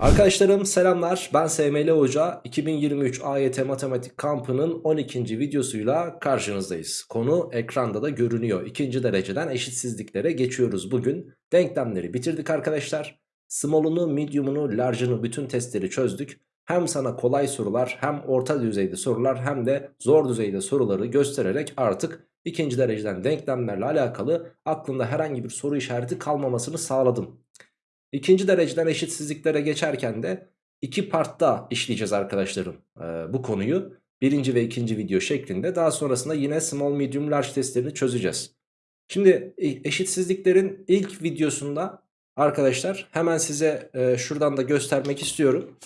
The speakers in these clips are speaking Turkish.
Arkadaşlarım selamlar ben SML Hoca 2023 AYT Matematik Kampı'nın 12. videosuyla karşınızdayız. Konu ekranda da görünüyor. İkinci dereceden eşitsizliklere geçiyoruz bugün. Denklemleri bitirdik arkadaşlar. Small'unu, medium'unu, large'ını bütün testleri çözdük. Hem sana kolay sorular hem orta düzeyde sorular hem de zor düzeyde soruları göstererek artık ikinci dereceden denklemlerle alakalı aklında herhangi bir soru işareti kalmamasını sağladım. İkinci dereceden eşitsizliklere geçerken de iki partta işleyeceğiz arkadaşlarım ee, bu konuyu. Birinci ve ikinci video şeklinde. Daha sonrasında yine small medium large testlerini çözeceğiz. Şimdi e, eşitsizliklerin ilk videosunda arkadaşlar hemen size e, şuradan da göstermek istiyorum.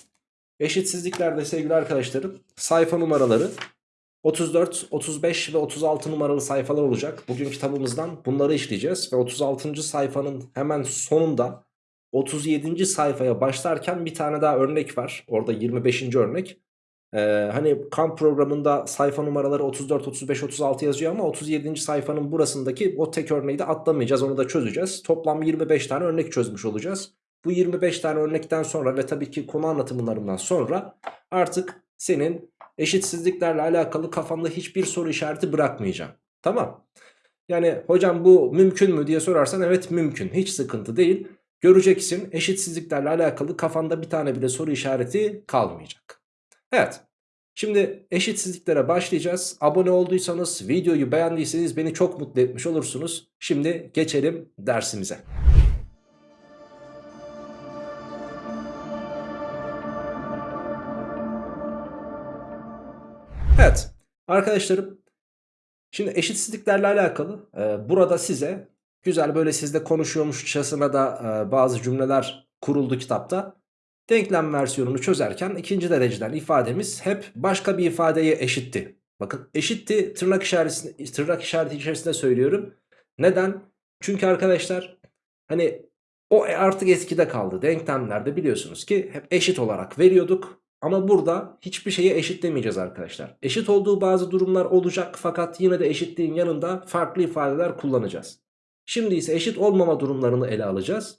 Eşitsizliklerde sevgili arkadaşlarım sayfa numaraları 34, 35 ve 36 numaralı sayfalar olacak. Bugün kitabımızdan bunları işleyeceğiz. Ve 36. sayfanın hemen sonunda 37. sayfaya başlarken bir tane daha örnek var. Orada 25. örnek. Ee, hani kamp programında sayfa numaraları 34, 35, 36 yazıyor ama 37. sayfanın burasındaki o tek örneği de atlamayacağız. Onu da çözeceğiz. Toplam 25 tane örnek çözmüş olacağız. Bu 25 tane örnekten sonra ve tabii ki konu anlatımlarından sonra artık senin eşitsizliklerle alakalı kafanda hiçbir soru işareti bırakmayacağım. Tamam. Yani hocam bu mümkün mü diye sorarsan evet mümkün. Hiç sıkıntı değil. Göreceksin eşitsizliklerle alakalı kafanda bir tane bile soru işareti kalmayacak. Evet. Şimdi eşitsizliklere başlayacağız. Abone olduysanız, videoyu beğendiyseniz beni çok mutlu etmiş olursunuz. Şimdi geçelim dersimize. Evet arkadaşlarım şimdi eşitsizliklerle alakalı e, burada size güzel böyle sizde konuşuyormuşçasına da e, bazı cümleler kuruldu kitapta. Denklem versiyonunu çözerken ikinci dereceden ifademiz hep başka bir ifadeye eşitti. Bakın eşitti tırnak işareti, tırnak işareti içerisinde söylüyorum. Neden? Çünkü arkadaşlar hani o artık eskide kaldı. Denklemlerde biliyorsunuz ki hep eşit olarak veriyorduk. Ama burada hiçbir şeye eşitlemeyeceğiz arkadaşlar. Eşit olduğu bazı durumlar olacak fakat yine de eşitliğin yanında farklı ifadeler kullanacağız. Şimdi ise eşit olmama durumlarını ele alacağız.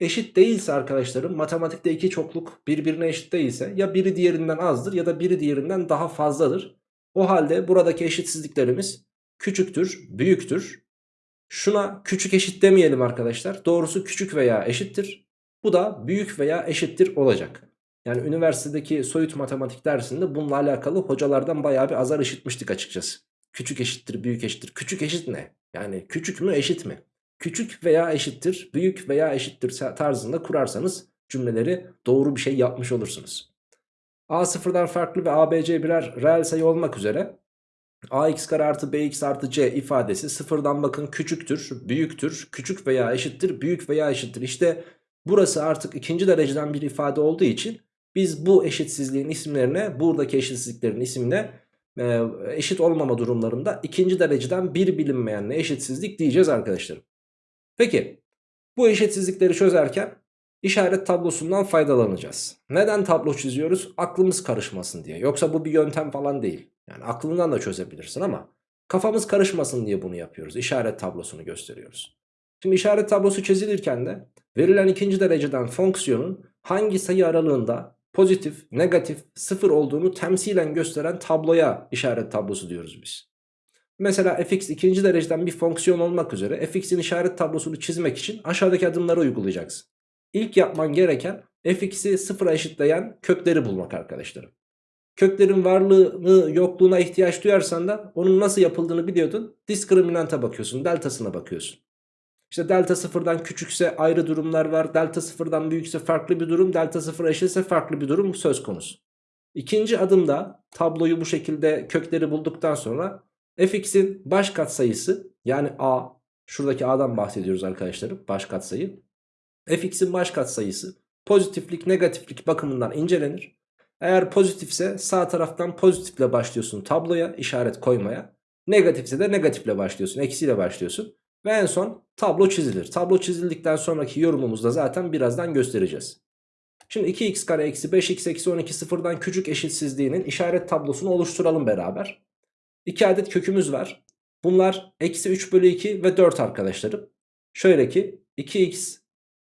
Eşit değilse arkadaşlarım matematikte iki çokluk birbirine eşit değilse ya biri diğerinden azdır ya da biri diğerinden daha fazladır. O halde buradaki eşitsizliklerimiz küçüktür, büyüktür. Şuna küçük eşit demeyelim arkadaşlar. Doğrusu küçük veya eşittir. Bu da büyük veya eşittir olacak. Yani üniversitedeki soyut matematik dersinde bununla alakalı hocalardan bayağı bir azar işitmiştik açıkçası. Küçük eşittir, büyük eşittir. Küçük eşit ne? Yani küçük mü eşit mi? Küçük veya eşittir, büyük veya eşittir tarzında kurarsanız cümleleri doğru bir şey yapmış olursunuz. A sıfırdan farklı ve ABC birer reel sayı olmak üzere ax kare artı bx artı c ifadesi sıfırdan bakın küçüktür, büyüktür, küçük veya eşittir, büyük veya eşittir. İşte burası artık ikinci dereceden bir ifade olduğu için biz bu eşitsizliğin isimlerine buradaki eşitsizliklerin isimine e, eşit olmama durumlarında ikinci dereceden bir bilinmeyenle eşitsizlik diyeceğiz arkadaşlarım. Peki bu eşitsizlikleri çözerken işaret tablosundan faydalanacağız. Neden tablo çiziyoruz? Aklımız karışmasın diye. Yoksa bu bir yöntem falan değil. Yani aklından da çözebilirsin ama kafamız karışmasın diye bunu yapıyoruz. İşaret tablosunu gösteriyoruz. Şimdi işaret tablosu çizilirken de verilen ikinci dereceden fonksiyonun hangi sayı aralığında pozitif, negatif, sıfır olduğunu temsilen gösteren tabloya işaret tablosu diyoruz biz. Mesela fx ikinci dereceden bir fonksiyon olmak üzere fx'in işaret tablosunu çizmek için aşağıdaki adımları uygulayacaksın. İlk yapman gereken fx'i sıfıra eşitleyen kökleri bulmak arkadaşlarım. Köklerin varlığını yokluğuna ihtiyaç duyarsan da onun nasıl yapıldığını biliyordun. Diskriminanta bakıyorsun, deltasına bakıyorsun. İşte delta sıfırdan küçükse ayrı durumlar var. Delta sıfırdan büyükse farklı bir durum. Delta sıfıra eşitse farklı bir durum söz konusu. İkinci adımda tabloyu bu şekilde kökleri bulduktan sonra fx'in baş katsayısı yani a şuradaki a'dan bahsediyoruz arkadaşlarım baş katsayı. fx'in baş katsayısı pozitiflik negatiflik bakımından incelenir. Eğer pozitifse sağ taraftan pozitifle başlıyorsun tabloya işaret koymaya. Negatifse de negatifle başlıyorsun eksiyle başlıyorsun. Ve en son tablo çizilir. Tablo çizildikten sonraki yorumumuzda zaten birazdan göstereceğiz. Şimdi 2x kare eksi 5x eksi 12 sıfırdan küçük eşitsizliğinin işaret tablosunu oluşturalım beraber. 2 adet kökümüz var. Bunlar eksi 3 bölü 2 ve 4 arkadaşlarım. Şöyle ki 2x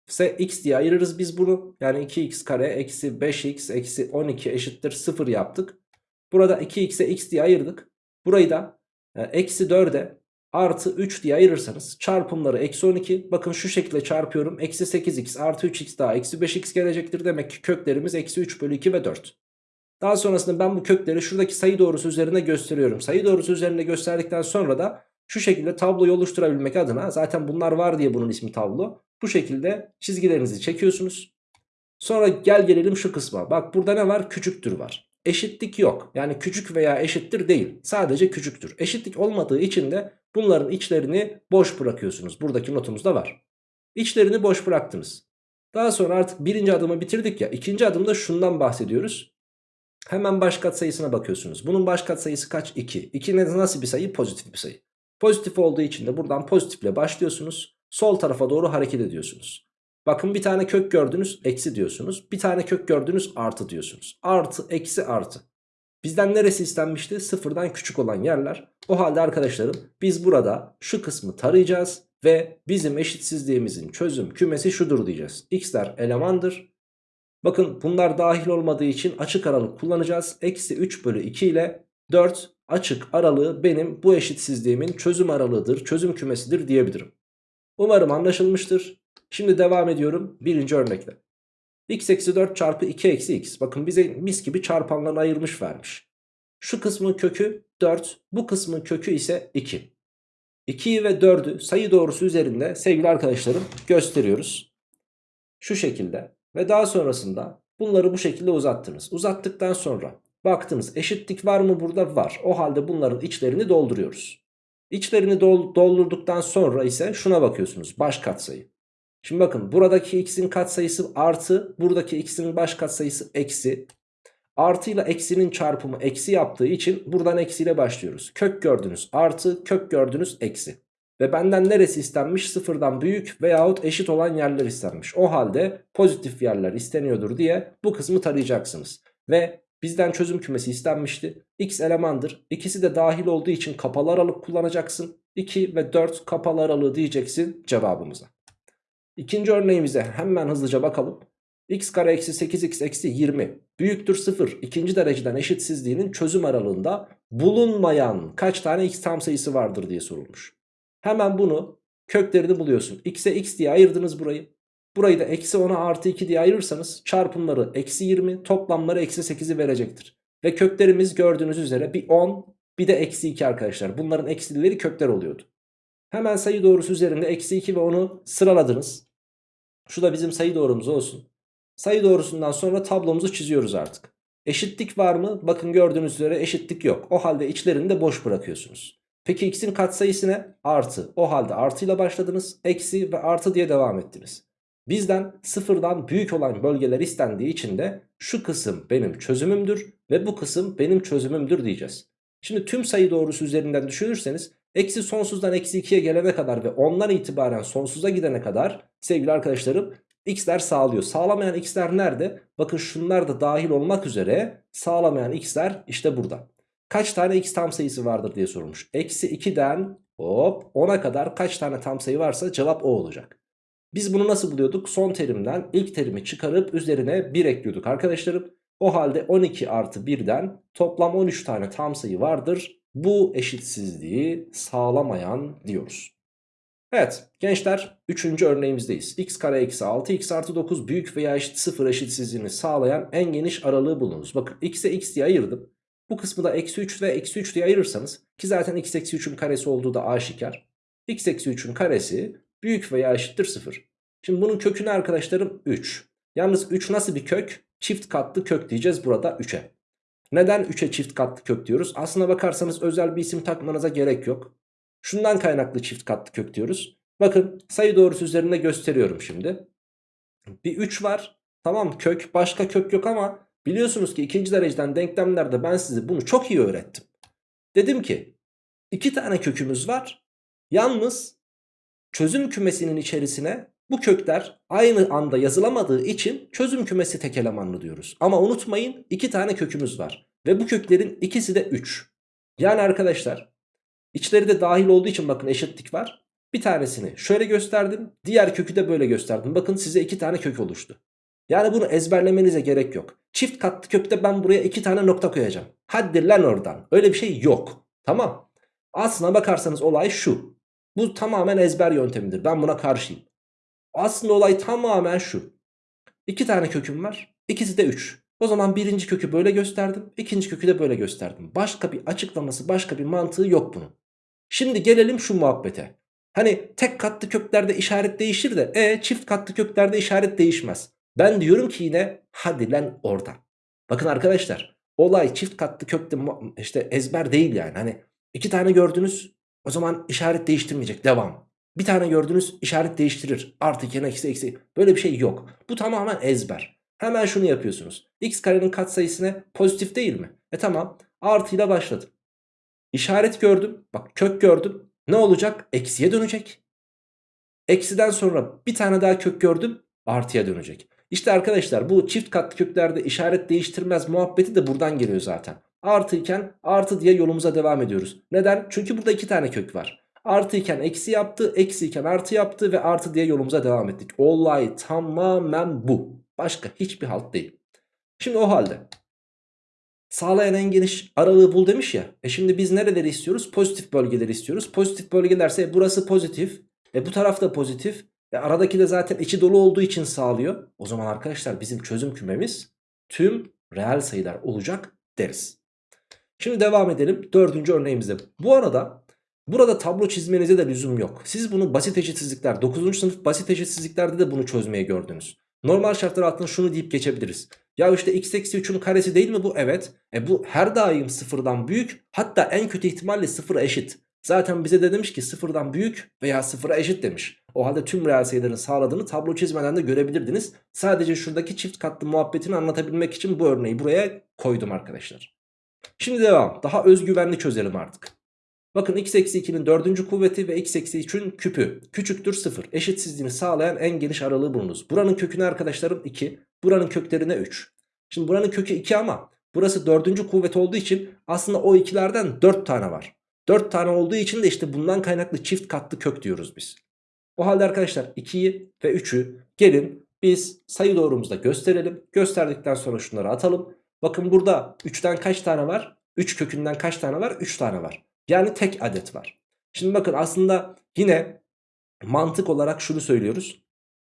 ise x diye ayırırız biz bunu. Yani 2x kare eksi 5x eksi 12 eşittir 0 yaptık. Burada 2x'e x diye ayırdık. Burayı da e, eksi 4'e artı 3 diye ayırırsanız çarpımları eksi 12. Bakın şu şekilde çarpıyorum. Eksi 8x artı 3x daha eksi 5x gelecektir. Demek ki köklerimiz eksi 3 bölü 2 ve 4. Daha sonrasında ben bu kökleri şuradaki sayı doğrusu üzerinde gösteriyorum. Sayı doğrusu üzerinde gösterdikten sonra da şu şekilde tabloyu oluşturabilmek adına zaten bunlar var diye bunun ismi tablo. Bu şekilde çizgilerinizi çekiyorsunuz. Sonra gel gelelim şu kısma. Bak burada ne var? Küçüktür var. Eşitlik yok. Yani küçük veya eşittir değil. Sadece küçüktür. Eşitlik olmadığı için de bunların içlerini boş bırakıyorsunuz. Buradaki notumuzda var. İçlerini boş bıraktınız. Daha sonra artık birinci adımı bitirdik ya. İkinci adımda şundan bahsediyoruz. Hemen baş katsayısına bakıyorsunuz. Bunun baş katsayısı kaç? 2. 2 nasıl bir sayı? Pozitif bir sayı. Pozitif olduğu için de buradan pozitifle başlıyorsunuz. Sol tarafa doğru hareket ediyorsunuz. Bakın bir tane kök gördünüz eksi diyorsunuz. Bir tane kök gördünüz artı diyorsunuz. Artı eksi artı. Bizden neresi istenmişti? Sıfırdan küçük olan yerler. O halde arkadaşlarım biz burada şu kısmı tarayacağız. Ve bizim eşitsizliğimizin çözüm kümesi şudur diyeceğiz. X'ler elemandır. Bakın bunlar dahil olmadığı için açık aralık kullanacağız. Eksi 3 bölü 2 ile 4 açık aralığı benim bu eşitsizliğimin çözüm aralığıdır, çözüm kümesidir diyebilirim. Umarım anlaşılmıştır. Şimdi devam ediyorum birinci örnekte. X eksi 4 çarpı 2 eksi x. Bakın bize mis gibi çarpanlarını ayırmış vermiş. Şu kısmın kökü 4, bu kısmın kökü ise 2. 2'yi ve 4'ü sayı doğrusu üzerinde sevgili arkadaşlarım gösteriyoruz. Şu şekilde ve daha sonrasında bunları bu şekilde uzattınız. Uzattıktan sonra baktınız eşitlik var mı burada? Var. O halde bunların içlerini dolduruyoruz. İçlerini dol doldurduktan sonra ise şuna bakıyorsunuz baş katsayı. Şimdi bakın buradaki x'in katsayısı artı buradaki x'in baş katsayısı eksi. Artı ile eksinin çarpımı eksi yaptığı için buradan eksiyle başlıyoruz. Kök gördünüz artı kök gördünüz eksi. Ve benden neresi istenmiş? Sıfırdan büyük veyahut eşit olan yerler istenmiş. O halde pozitif yerler isteniyordur diye bu kısmı tarayacaksınız. Ve bizden çözüm kümesi istenmişti. X elemandır. İkisi de dahil olduğu için kapalı aralık kullanacaksın. 2 ve 4 kapalı aralığı diyeceksin cevabımıza. İkinci örneğimize hemen hızlıca bakalım. x kare eksi 8x eksi 20 büyüktür 0 ikinci dereceden eşitsizliğinin çözüm aralığında bulunmayan kaç tane x tam sayısı vardır diye sorulmuş. Hemen bunu köklerini buluyorsun. x'e x diye ayırdınız burayı. Burayı da eksi 10'a artı 2 diye ayırırsanız çarpımları eksi 20 toplamları eksi 8'i verecektir. Ve köklerimiz gördüğünüz üzere bir 10 bir de eksi 2 arkadaşlar. Bunların eksileri kökler oluyordu. Hemen sayı doğrusu üzerinde eksi 2 ve 10'u sıraladınız. Şu da bizim sayı doğrumuz olsun. Sayı doğrusundan sonra tablomuzu çiziyoruz artık. Eşitlik var mı? Bakın gördüğünüz üzere eşitlik yok. O halde içlerini de boş bırakıyorsunuz. Peki x'in katsayısı ne? Artı. O halde artıyla başladınız. Eksi ve artı diye devam ettiniz. Bizden sıfırdan büyük olan bölgeler istendiği için de şu kısım benim çözümümdür ve bu kısım benim çözümümdür diyeceğiz. Şimdi tüm sayı doğrusu üzerinden düşünürseniz eksi sonsuzdan eksi 2'ye gelene kadar ve ondan itibaren sonsuza gidene kadar sevgili arkadaşlarım x'ler sağlıyor. Sağlamayan x'ler nerede? Bakın şunlar da dahil olmak üzere sağlamayan x'ler işte burada. Kaç tane x tam sayısı vardır diye sorulmuş. Eksi 2'den hop 10'a kadar kaç tane tam sayı varsa cevap o olacak. Biz bunu nasıl buluyorduk? Son terimden ilk terimi çıkarıp üzerine 1 ekliyorduk arkadaşlarım. O halde 12 artı 1'den toplam 13 tane tam sayı vardır. Bu eşitsizliği sağlamayan diyoruz. Evet gençler 3. örneğimizdeyiz. x kare eksi 6 x artı 9 büyük veya eşit 0 eşitsizliğini sağlayan en geniş aralığı bulunuz. Bakın x'e x diye ayırdım. Bu kısmı da eksi 3 ve eksi 3 diye ayırırsanız ki zaten x eksi 3'ün karesi olduğu da aşikar. x eksi 3'ün karesi büyük veya eşittir 0. Şimdi bunun kökü ne arkadaşlarım? 3. Yalnız 3 nasıl bir kök? Çift katlı kök diyeceğiz burada 3'e. Neden 3'e çift katlı kök diyoruz? Aslına bakarsanız özel bir isim takmanıza gerek yok. Şundan kaynaklı çift katlı kök diyoruz. Bakın sayı doğrusu üzerinde gösteriyorum şimdi. Bir 3 var. Tamam kök başka kök yok ama biliyorsunuz ki ikinci dereceden denklemlerde ben size bunu çok iyi öğrettim. Dedim ki iki tane kökümüz var. Yalnız çözüm kümesinin içerisine bu kökler aynı anda yazılamadığı için çözüm kümesi tek elemanlı diyoruz. Ama unutmayın iki tane kökümüz var. Ve bu köklerin ikisi de 3. Yani arkadaşlar içleri de dahil olduğu için bakın eşitlik var. Bir tanesini şöyle gösterdim. Diğer kökü de böyle gösterdim. Bakın size iki tane kök oluştu. Yani bunu ezberlemenize gerek yok. Çift katlı kökte ben buraya iki tane nokta koyacağım. Hadi lan oradan. Öyle bir şey yok. Tamam. Aslına bakarsanız olay şu. Bu tamamen ezber yöntemidir. Ben buna karşıyım. Aslında olay tamamen şu. İki tane köküm var. İkisi de 3. O zaman birinci kökü böyle gösterdim. ikinci kökü de böyle gösterdim. Başka bir açıklaması, başka bir mantığı yok bunun. Şimdi gelelim şu muhabbete. Hani tek katlı köklerde işaret değişir de e çift katlı köklerde işaret değişmez. Ben diyorum ki yine hadi lan oradan. Bakın arkadaşlar olay çift katlı kökte işte ezber değil yani. Hani iki tane gördünüz o zaman işaret değiştirmeyecek devam. Bir tane gördünüz işaret değiştirir. Artı 2 eksi eksi. Böyle bir şey yok. Bu tamamen ezber. Hemen şunu yapıyorsunuz. X karenin katsayısına pozitif değil mi? E tamam. Artıyla başladım. İşaret gördüm. Bak kök gördüm. Ne olacak? Eksiye dönecek. Eksiden sonra bir tane daha kök gördüm. Artıya dönecek. İşte arkadaşlar bu çift katlı köklerde işaret değiştirmez muhabbeti de buradan geliyor zaten. Artı iken artı diye yolumuza devam ediyoruz. Neden? Çünkü burada iki tane kök var. Artı iken eksi yaptı, eksi iken artı yaptı ve artı diye yolumuza devam ettik. Olay tamamen bu. Başka hiçbir halt değil. Şimdi o halde sağlayan en geniş aralığı bul demiş ya. E şimdi biz nereleri istiyoruz? Pozitif bölgeleri istiyoruz. Pozitif bölgelerse burası pozitif. E bu taraf da pozitif. E aradaki de zaten içi dolu olduğu için sağlıyor. O zaman arkadaşlar bizim çözüm kümemiz tüm reel sayılar olacak deriz. Şimdi devam edelim dördüncü örneğimizde. Bu arada burada tablo çizmenize de lüzum yok. Siz bunu basit eşitsizlikler 9. sınıf basit eşitsizliklerde de bunu çözmeye gördünüz. Normal şartlar altında şunu deyip geçebiliriz. Ya işte x eksi 3'ün karesi değil mi bu? Evet. E bu her daim sıfırdan büyük hatta en kötü ihtimalle sıfıra eşit. Zaten bize de demiş ki sıfırdan büyük veya sıfıra eşit demiş. O halde tüm reel sayıların sağladığını tablo çizmeden de görebilirdiniz. Sadece şuradaki çift katlı muhabbetini anlatabilmek için bu örneği buraya koydum arkadaşlar. Şimdi devam. Daha özgüvenli çözelim artık. Bakın x eksi 2'nin dördüncü kuvveti ve x eksi 3'ün küpü küçüktür 0. Eşitsizliğini sağlayan en geniş aralığı bulunuz. Buranın köküne arkadaşlarım 2. Buranın köklerine 3. Şimdi buranın kökü 2 ama burası dördüncü kuvvet olduğu için aslında o ikilerden 4 tane var. 4 tane olduğu için de işte bundan kaynaklı çift katlı kök diyoruz biz. O halde arkadaşlar 2'yi ve 3'ü gelin biz sayı doğrumuzda gösterelim. Gösterdikten sonra şunları atalım. Bakın burada 3'ten kaç tane var? 3 kökünden kaç tane var? 3 tane var. Yani tek adet var. Şimdi bakın aslında yine mantık olarak şunu söylüyoruz.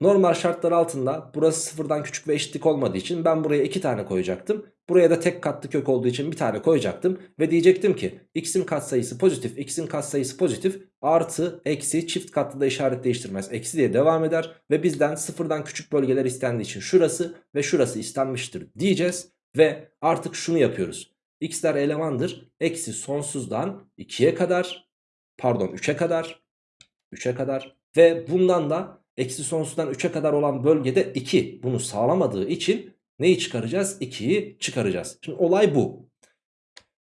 Normal şartlar altında burası sıfırdan küçük ve eşitlik olmadığı için ben buraya 2 tane koyacaktım. Buraya da tek katlı kök olduğu için bir tane koyacaktım. Ve diyecektim ki x'in katsayısı pozitif, x'in katsayısı pozitif artı eksi çift katlı da işaret değiştirmez. Eksi diye devam eder ve bizden sıfırdan küçük bölgeler istendiği için şurası ve şurası istenmiştir diyeceğiz. Ve artık şunu yapıyoruz. X'ler elemandır. Eksi sonsuzdan 2'ye kadar pardon 3'e kadar 3'e kadar ve bundan da eksi sonsuzdan 3'e kadar olan bölgede 2 bunu sağlamadığı için neyi çıkaracağız? 2'yi çıkaracağız. Şimdi olay bu.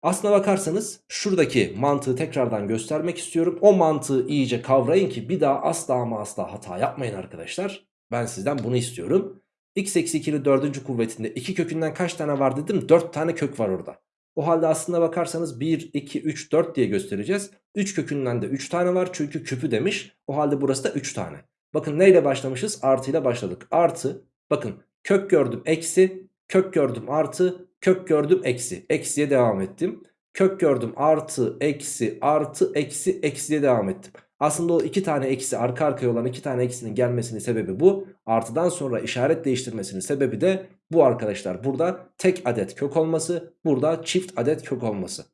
Aslına bakarsanız şuradaki mantığı tekrardan göstermek istiyorum. O mantığı iyice kavrayın ki bir daha asla ama asla hata yapmayın arkadaşlar. Ben sizden bunu istiyorum. x eksi 2'nin dördüncü kuvvetinde 2 kökünden kaç tane var dedim? 4 tane kök var orada. O halde aslına bakarsanız 1, 2, 3, 4 diye göstereceğiz. 3 kökünden de 3 tane var çünkü küpü demiş. O halde burası da 3 tane. Bakın neyle başlamışız? Artı ile başladık. Artı bakın kök gördüm eksi, kök gördüm artı, kök gördüm eksi. Eksiye devam ettim. Kök gördüm artı, eksi, artı, eksi, eksiye devam ettim. Aslında o iki tane eksi arka arkaya olan iki tane eksinin gelmesinin sebebi bu. Artıdan sonra işaret değiştirmesinin sebebi de bu arkadaşlar. Burada tek adet kök olması, burada çift adet kök olması.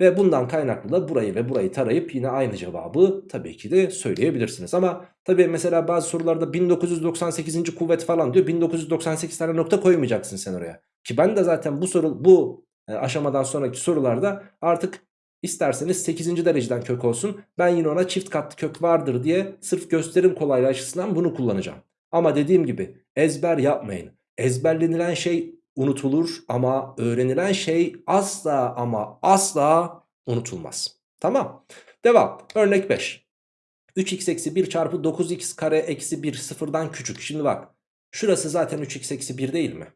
Ve bundan kaynaklı da burayı ve burayı tarayıp yine aynı cevabı tabii ki de söyleyebilirsiniz. Ama tabii mesela bazı sorularda 1998. kuvvet falan diyor. 1998 tane nokta koymayacaksın sen oraya. Ki ben de zaten bu soru bu e, aşamadan sonraki sorularda artık isterseniz 8. dereceden kök olsun. Ben yine ona çift katlı kök vardır diye sırf gösterim kolaylığı açısından bunu kullanacağım. Ama dediğim gibi ezber yapmayın. Ezberlenilen şey unutulur ama öğrenilen şey asla ama asla unutulmaz. Tamam. Devam. Örnek 5. 3x eksi 1 çarpı 9x kare eksi 1 sıfırdan küçük. Şimdi bak. Şurası zaten 3x eksi 1 değil mi?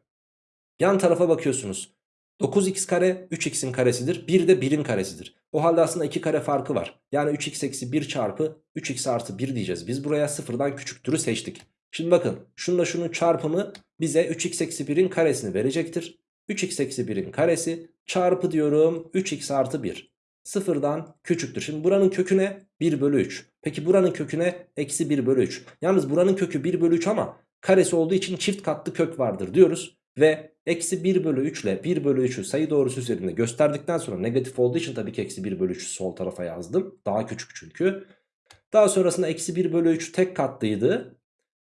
Yan tarafa bakıyorsunuz. 9x kare 3x'in karesidir. 1 de 1'in karesidir. O halde aslında 2 kare farkı var. Yani 3x eksi 1 çarpı 3x artı 1 diyeceğiz. Biz buraya sıfırdan küçüktürü seçtik. Şimdi bakın şununla şunun çarpımı bize 3x eksi 1'in karesini verecektir. 3x eksi 1'in karesi çarpı diyorum 3x artı 1. Sıfırdan küçüktür. Şimdi buranın kökü ne? 1 bölü 3. Peki buranın kökü ne? Eksi 1 bölü 3. Yalnız buranın kökü 1 bölü 3 ama karesi olduğu için çift katlı kök vardır diyoruz. Ve eksi 1 bölü 3 ile 1 bölü 3'ü sayı doğrusu üzerinde gösterdikten sonra negatif olduğu için tabii ki eksi 1 bölü 3'ü sol tarafa yazdım. Daha küçük çünkü. Daha sonrasında eksi 1 bölü 3 tek katlıydı.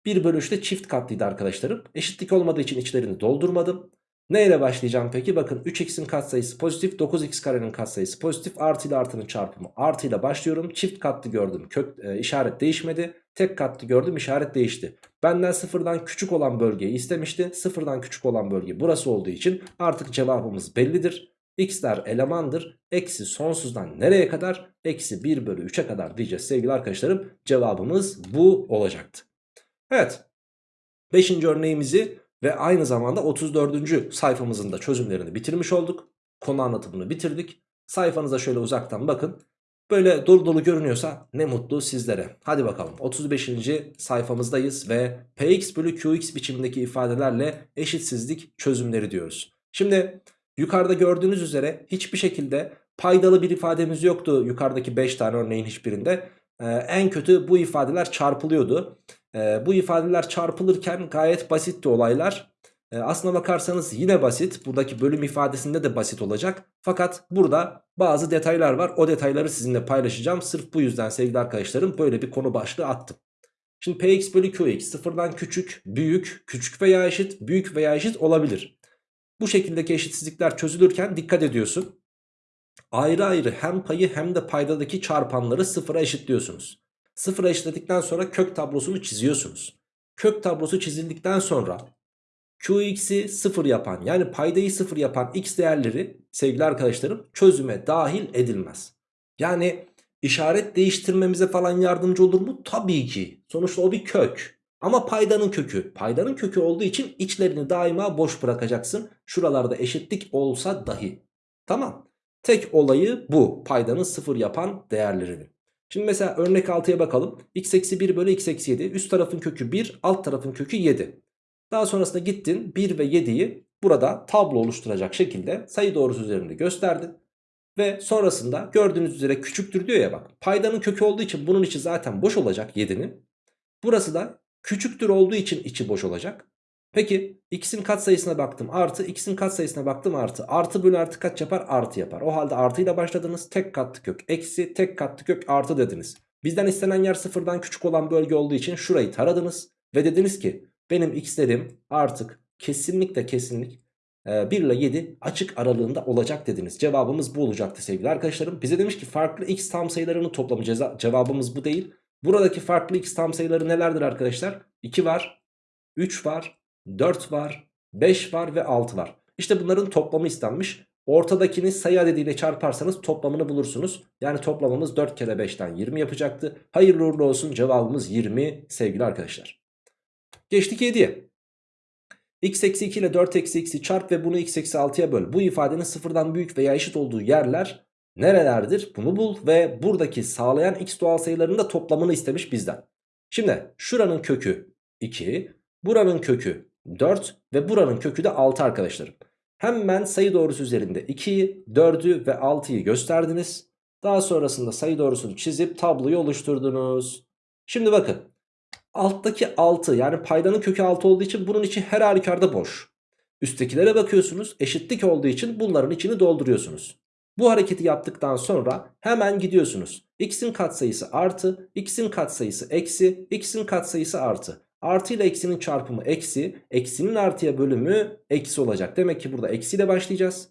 1 bölü 3 de çift katlıydı arkadaşlarım. Eşitlik olmadığı için içlerini doldurmadım. Ne başlayacağım peki? Bakın 3x'in katsayısı pozitif, 9x karenin katsayısı pozitif, artı ile artının çarpımı artı ile başlıyorum. Çift katlı gördüm, kök e, işaret değişmedi. Tek katlı gördüm, işaret değişti. Benden sıfırdan küçük olan bölgeyi istemişti. Sıfırdan küçük olan bölge burası olduğu için artık cevabımız bellidir. x'ler elemandır. Eksi sonsuzdan nereye kadar? Eksi 1 bölü 3'e kadar diyeceğiz sevgili arkadaşlarım. Cevabımız bu olacaktı. Evet. Beşinci örneğimizi ve aynı zamanda 34. sayfamızın da çözümlerini bitirmiş olduk. Konu anlatımını bitirdik. Sayfanıza şöyle uzaktan bakın. Böyle dolu dolu görünüyorsa ne mutlu sizlere. Hadi bakalım 35. sayfamızdayız ve px bölü qx biçimindeki ifadelerle eşitsizlik çözümleri diyoruz. Şimdi yukarıda gördüğünüz üzere hiçbir şekilde paydalı bir ifademiz yoktu yukarıdaki 5 tane örneğin hiçbirinde. Ee, en kötü bu ifadeler çarpılıyordu. Ee, bu ifadeler çarpılırken gayet basitti olaylar. Ee, aslına bakarsanız yine basit. Buradaki bölüm ifadesinde de basit olacak. Fakat burada bazı detaylar var. O detayları sizinle paylaşacağım. Sırf bu yüzden sevgili arkadaşlarım böyle bir konu başlığı attım. Şimdi px bölü qx sıfırdan küçük, büyük, küçük veya eşit, büyük veya eşit olabilir. Bu şekildeki eşitsizlikler çözülürken dikkat ediyorsun. Ayrı ayrı hem payı hem de paydadaki çarpanları sıfıra eşitliyorsunuz. Sıfıra eşitledikten sonra kök tablosunu çiziyorsunuz. Kök tablosu çizildikten sonra Qx'i sıfır yapan yani paydayı sıfır yapan x değerleri sevgili arkadaşlarım çözüme dahil edilmez. Yani işaret değiştirmemize falan yardımcı olur mu? Tabii ki. Sonuçta o bir kök. Ama paydanın kökü. Paydanın kökü olduğu için içlerini daima boş bırakacaksın. Şuralarda eşitlik olsa dahi. Tamam. Tek olayı bu. Paydanın sıfır yapan değerlerinin. Şimdi mesela örnek 6'ya bakalım. x eksi 1 bölü x eksi 7. Üst tarafın kökü 1, alt tarafın kökü 7. Daha sonrasında gittin 1 ve 7'yi burada tablo oluşturacak şekilde sayı doğrusu üzerinde gösterdin. Ve sonrasında gördüğünüz üzere küçüktür diyor ya bak. Paydanın kökü olduğu için bunun içi zaten boş olacak 7'nin. Burası da küçüktür olduğu için içi boş olacak. Peki x'in katsayısına baktım artı x'in katsayısına baktım artı. Artı bölü artı kaç yapar? Artı yapar. O halde artıyla başladınız tek katlı kök eksi tek katlı kök artı dediniz. Bizden istenen yer sıfırdan küçük olan bölge olduğu için şurayı taradınız. Ve dediniz ki benim x'lerim artık kesinlikle kesinlik 1 ile 7 açık aralığında olacak dediniz. Cevabımız bu olacaktı sevgili arkadaşlarım. Bize demiş ki farklı x tam sayılarının toplamı cevabımız bu değil. Buradaki farklı x tam sayıları nelerdir arkadaşlar? 2 var, 3 var, 4 var, 5 var ve 6 var. İşte bunların toplamı istenmiş. Ortadakini sayı adediyle çarparsanız toplamını bulursunuz. Yani toplamımız 4 kere 5'ten 20 yapacaktı. Hayırlı uğurlu olsun cevabımız 20 sevgili arkadaşlar. Geçtik 7'ye. x eksi 2 ile 4 eksi x'i çarp ve bunu x eksi 6'ya böl. Bu ifadenin sıfırdan büyük veya eşit olduğu yerler nerelerdir? Bunu bul ve buradaki sağlayan x doğal sayılarının da toplamını istemiş bizden. Şimdi şuranın kökü 2, buranın kökü 4 ve buranın kökü de 6 arkadaşlarım. Hemen sayı doğrusu üzerinde 2'yi, 4'ü ve 6'yı gösterdiniz. Daha sonrasında sayı doğrusunu çizip tabloyu oluşturdunuz. Şimdi bakın alttaki 6 yani paydanın kökü 6 olduğu için bunun içi her halükarda boş. Üsttekilere bakıyorsunuz eşitlik olduğu için bunların içini dolduruyorsunuz. Bu hareketi yaptıktan sonra hemen gidiyorsunuz. X'in katsayısı artı, X'in katsayısı eksi, X'in katsayısı artı. Artı ile eksinin çarpımı eksi. Eksinin artıya bölümü eksi olacak. Demek ki burada eksiyle başlayacağız.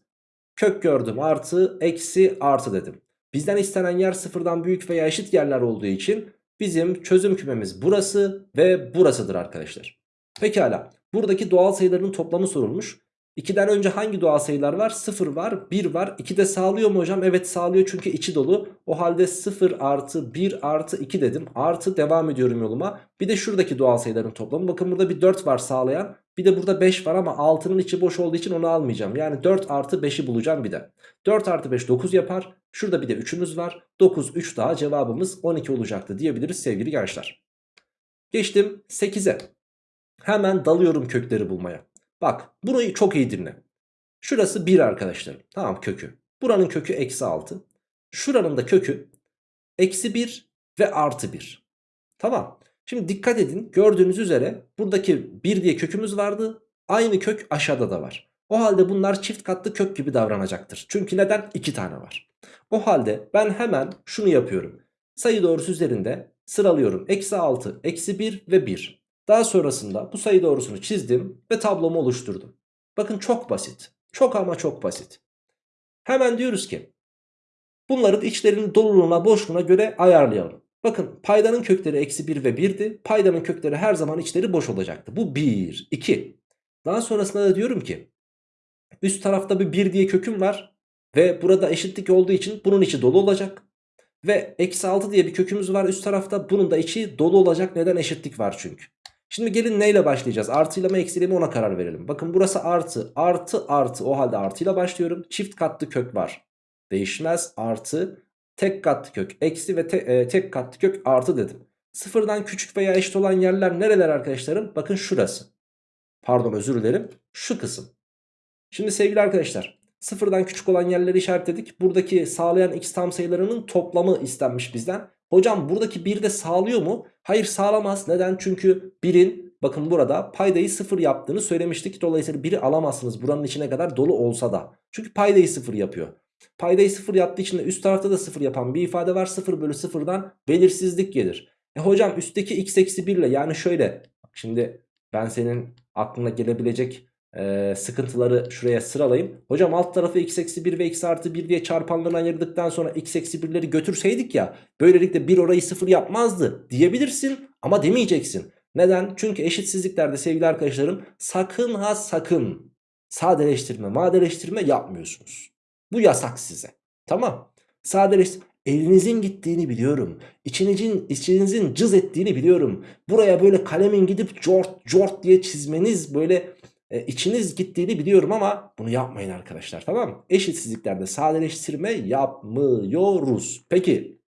Kök gördüm artı eksi artı dedim. Bizden istenen yer sıfırdan büyük veya eşit yerler olduğu için bizim çözüm kümemiz burası ve burasıdır arkadaşlar. Pekala buradaki doğal sayıların toplamı sorulmuş. 2'den önce hangi doğal sayılar var? 0 var 1 var 2 de sağlıyor mu hocam? Evet sağlıyor çünkü içi dolu. O halde 0 artı 1 artı 2 dedim. Artı devam ediyorum yoluma. Bir de şuradaki doğal sayıların toplamı. Bakın burada bir 4 var sağlayan. Bir de burada 5 var ama 6'nın içi boş olduğu için onu almayacağım. Yani 4 artı 5'i bulacağım bir de. 4 artı 5 9 yapar. Şurada bir de 3'ümüz var. 9 3 daha cevabımız 12 olacaktı diyebiliriz sevgili gençler. Geçtim 8'e. Hemen dalıyorum kökleri bulmaya. Bak bunu çok iyi dinle. Şurası 1 arkadaşlarım. Tamam kökü. Buranın kökü eksi 6. Şuranın da kökü eksi 1 ve artı 1. Tamam. Şimdi dikkat edin gördüğünüz üzere buradaki 1 diye kökümüz vardı. Aynı kök aşağıda da var. O halde bunlar çift katlı kök gibi davranacaktır. Çünkü neden? 2 tane var. O halde ben hemen şunu yapıyorum. Sayı doğrusu üzerinde sıralıyorum. Eksi 6, eksi 1 ve 1. Daha sonrasında bu sayı doğrusunu çizdim ve tablomu oluşturdum. Bakın çok basit. Çok ama çok basit. Hemen diyoruz ki bunların içlerinin doluluğuna boşluğuna göre ayarlayalım. Bakın paydanın kökleri eksi 1 ve 1'di. Paydanın kökleri her zaman içleri boş olacaktı. Bu 1, 2. Daha sonrasında da diyorum ki üst tarafta bir 1 diye köküm var. Ve burada eşitlik olduğu için bunun içi dolu olacak. Ve eksi 6 diye bir kökümüz var üst tarafta. Bunun da içi dolu olacak. Neden? Eşitlik var çünkü. Şimdi gelin neyle başlayacağız? Artıyla mı eksiyle mi ona karar verelim. Bakın burası artı. Artı artı. O halde artıyla başlıyorum. Çift katlı kök var. Değişmez. Artı. Tek katlı kök. Eksi ve te, e, tek katlı kök artı dedim. Sıfırdan küçük veya eşit olan yerler nereler arkadaşlarım? Bakın şurası. Pardon özür dilerim. Şu kısım. Şimdi sevgili arkadaşlar. Sıfırdan küçük olan yerleri işaretledik. Buradaki sağlayan x tam sayılarının toplamı istenmiş bizden. Hocam buradaki 1 de sağlıyor mu? Hayır sağlamaz. Neden? Çünkü 1'in bakın burada paydayı 0 yaptığını söylemiştik. Dolayısıyla 1'i alamazsınız buranın içine kadar dolu olsa da. Çünkü paydayı 0 yapıyor. Paydayı 0 yaptığı için de üst tarafta da 0 yapan bir ifade var. 0 bölü 0'dan belirsizlik gelir. E hocam üstteki x eksi 1 ile yani şöyle. Şimdi ben senin aklına gelebilecek e, sıkıntıları şuraya sıralayayım. Hocam alt tarafı x eksi 1 ve x artı 1 diye çarpanlarına ayırdıktan sonra x eksi 1'leri götürseydik ya böylelikle 1 orayı 0 yapmazdı diyebilirsin ama demeyeceksin. Neden? Çünkü eşitsizliklerde sevgili arkadaşlarım sakın ha sakın sadeleştirme madeleştirme yapmıyorsunuz. Bu yasak size. Tamam. Sadeleştirme. Elinizin gittiğini biliyorum. İçinizin, içinizin cız ettiğini biliyorum. Buraya böyle kalemin gidip cort cort diye çizmeniz böyle e, içiniz gittiğini biliyorum ama bunu yapmayın arkadaşlar tamam mı? Eşitsizliklerde sadeleştirme yapmıyoruz. Peki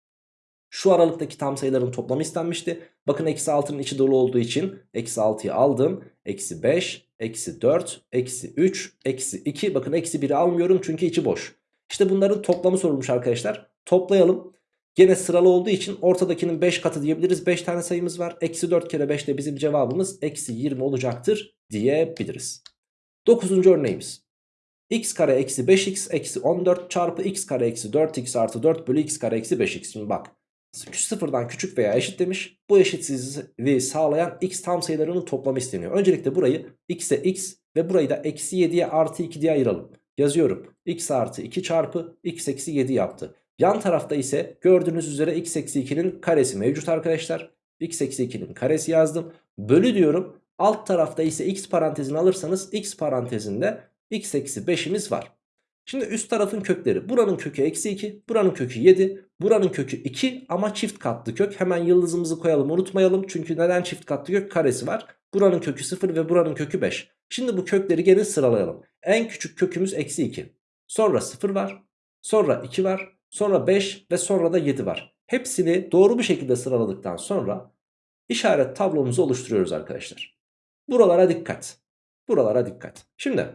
şu aralıktaki tam sayıların toplamı istenmişti. Bakın eksi 6'nın içi dolu olduğu için eksi 6'yı aldım. Eksi 5, eksi 4, eksi 3, eksi 2. Bakın eksi 1'i almıyorum çünkü içi boş. İşte bunların toplamı sorulmuş arkadaşlar. Toplayalım. Gene sıralı olduğu için ortadakinin 5 katı diyebiliriz. 5 tane sayımız var. Eksi 4 kere 5 de bizim cevabımız eksi 20 olacaktır diyebiliriz. 9. örneğimiz. x kare eksi 5x eksi 14 çarpı x kare eksi 4x artı 4 bölü x kare eksi 5x. Şimdi bak sıfırdan küçük veya eşit demiş. Bu eşitsizliği sağlayan x tam sayılarının toplamı isteniyor. Öncelikle burayı x'e x ve burayı da eksi 7'ye artı 2 diye ayıralım. Yazıyorum. x artı 2 çarpı x eksi 7 yaptı. Yan tarafta ise gördüğünüz üzere x eksi 2'nin karesi mevcut arkadaşlar. x eksi 2'nin karesi yazdım. Bölü diyorum. Alt tarafta ise x parantezini alırsanız x parantezinde x eksi 5'imiz var. Şimdi üst tarafın kökleri. Buranın kökü eksi 2. Buranın kökü 7. Buranın kökü 2 ama çift katlı kök. Hemen yıldızımızı koyalım unutmayalım. Çünkü neden çift katlı kök? Karesi var. Buranın kökü 0 ve buranın kökü 5. Şimdi bu kökleri gene sıralayalım. En küçük kökümüz eksi 2. Sonra 0 var. Sonra 2 var. Sonra 5 ve sonra da 7 var. Hepsini doğru bir şekilde sıraladıktan sonra işaret tablomuzu oluşturuyoruz arkadaşlar. Buralara dikkat. Buralara dikkat. Şimdi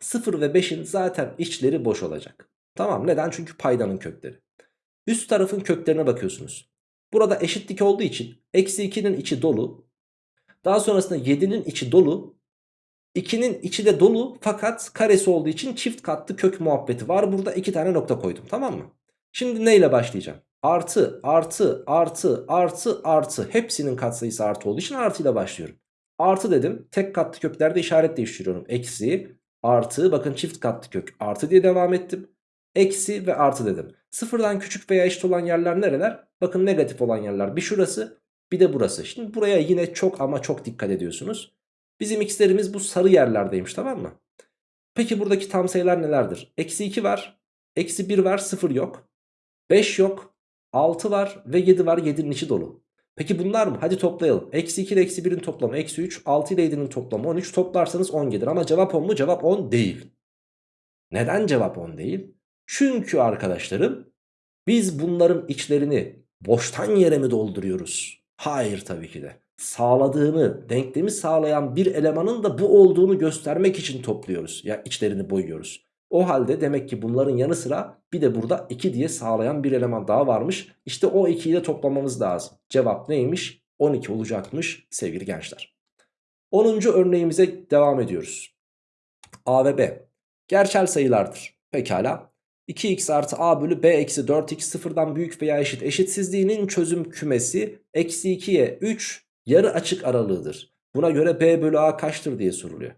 0 ve 5'in zaten içleri boş olacak. Tamam neden? Çünkü paydanın kökleri. Üst tarafın köklerine bakıyorsunuz. Burada eşitlik olduğu için eksi 2'nin içi dolu. Daha sonrasında 7'nin içi dolu. 2'nin içi de dolu fakat karesi olduğu için çift katlı kök muhabbeti var. Burada iki tane nokta koydum tamam mı? Şimdi neyle başlayacağım? Artı, artı, artı, artı, artı. Hepsinin katsayısı artı olduğu için artıyla başlıyorum. Artı dedim. Tek katlı köklerde işaret değiştiriyorum. Eksi, artı. Bakın çift katlı kök. Artı diye devam ettim. Eksi ve artı dedim. Sıfırdan küçük veya eşit olan yerler nereler? Bakın negatif olan yerler. Bir şurası bir de burası. Şimdi buraya yine çok ama çok dikkat ediyorsunuz. Bizim x'lerimiz bu sarı yerlerdeymiş tamam mı? Peki buradaki tam sayılar nelerdir? Eksi 2 var. Eksi 1 var 0 yok. 5 yok. 6 var ve 7 var 7'nin içi dolu. Peki bunlar mı? Hadi toplayalım. Eksi 2 ile eksi 1'in toplamı eksi 3. 6 ile 7'nin toplamı 13. Toplarsanız 10 gelir. Ama cevap 10 mu? Cevap 10 değil. Neden cevap 10 değil? Çünkü arkadaşlarım biz bunların içlerini boştan yere mi dolduruyoruz? Hayır tabii ki de. Sağladığını, denklemi sağlayan bir elemanın da bu olduğunu göstermek için topluyoruz. Ya içlerini boyuyoruz. O halde demek ki bunların yanı sıra bir de burada 2 diye sağlayan bir eleman daha varmış. İşte o 2'yi de toplamamız lazım. Cevap neymiş? 12 olacakmış sevgili gençler. 10. örneğimize devam ediyoruz. A ve B gerçel sayılardır. Pekala. 2x artı a bölü b eksi 4x sıfırdan büyük veya eşit eşitsizliğinin çözüm kümesi eksi 2'ye 3 yarı açık aralığıdır. Buna göre b bölü a kaçtır diye soruluyor.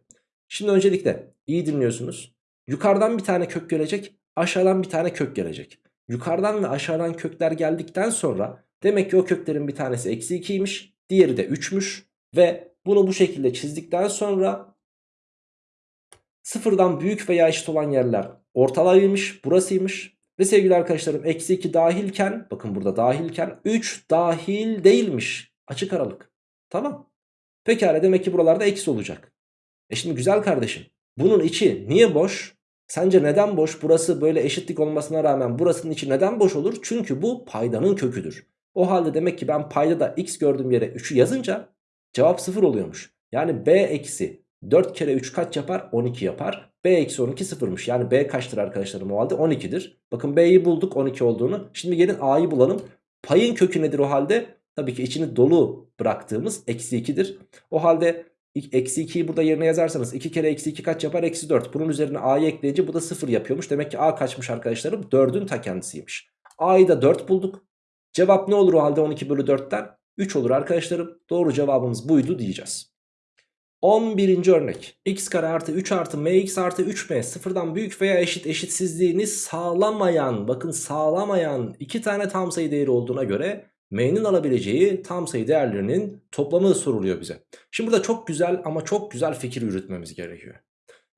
Şimdi öncelikle iyi dinliyorsunuz. Yukarıdan bir tane kök gelecek aşağıdan bir tane kök gelecek. Yukarıdan ve aşağıdan kökler geldikten sonra demek ki o köklerin bir tanesi eksi 2'ymiş diğeri de 3'müş ve bunu bu şekilde çizdikten sonra sıfırdan büyük veya eşit olan yerler ortalaymış burasıymış ve sevgili arkadaşlarım eksi 2 dahilken bakın burada dahilken 3 dahil değilmiş açık aralık tamam pekala demek ki buralarda eksi olacak e şimdi güzel kardeşim bunun içi niye boş Sence neden boş? Burası böyle eşitlik olmasına rağmen burasının içi neden boş olur? Çünkü bu paydanın köküdür. O halde demek ki ben payda da x gördüğüm yere 3'ü yazınca cevap 0 oluyormuş. Yani b eksi 4 kere 3 kaç yapar? 12 yapar. b eksi 12 sıfırmış. Yani b kaçtır arkadaşlarım o halde? 12'dir. Bakın b'yi bulduk 12 olduğunu. Şimdi gelin a'yı bulalım. Payın kökü nedir o halde? Tabii ki içini dolu bıraktığımız eksi 2'dir. O halde Eksi 2'yi burada yerine yazarsanız 2 kere eksi 2 kaç yapar? Eksi 4. Bunun üzerine a'yı ekleyince bu da 0 yapıyormuş. Demek ki a kaçmış arkadaşlarım? 4'ün ta kendisiymiş. a'yı da 4 bulduk. Cevap ne olur o halde 12 bölü 4'ten? 3 olur arkadaşlarım. Doğru cevabımız buydu diyeceğiz. 11. örnek. x kare artı 3 artı mx artı 3m sıfırdan büyük veya eşit eşitsizliğini sağlamayan bakın sağlamayan iki tane tam sayı değeri olduğuna göre m'nin alabileceği tam sayı değerlerinin toplamı soruluyor bize. Şimdi burada çok güzel ama çok güzel fikir yürütmemiz gerekiyor.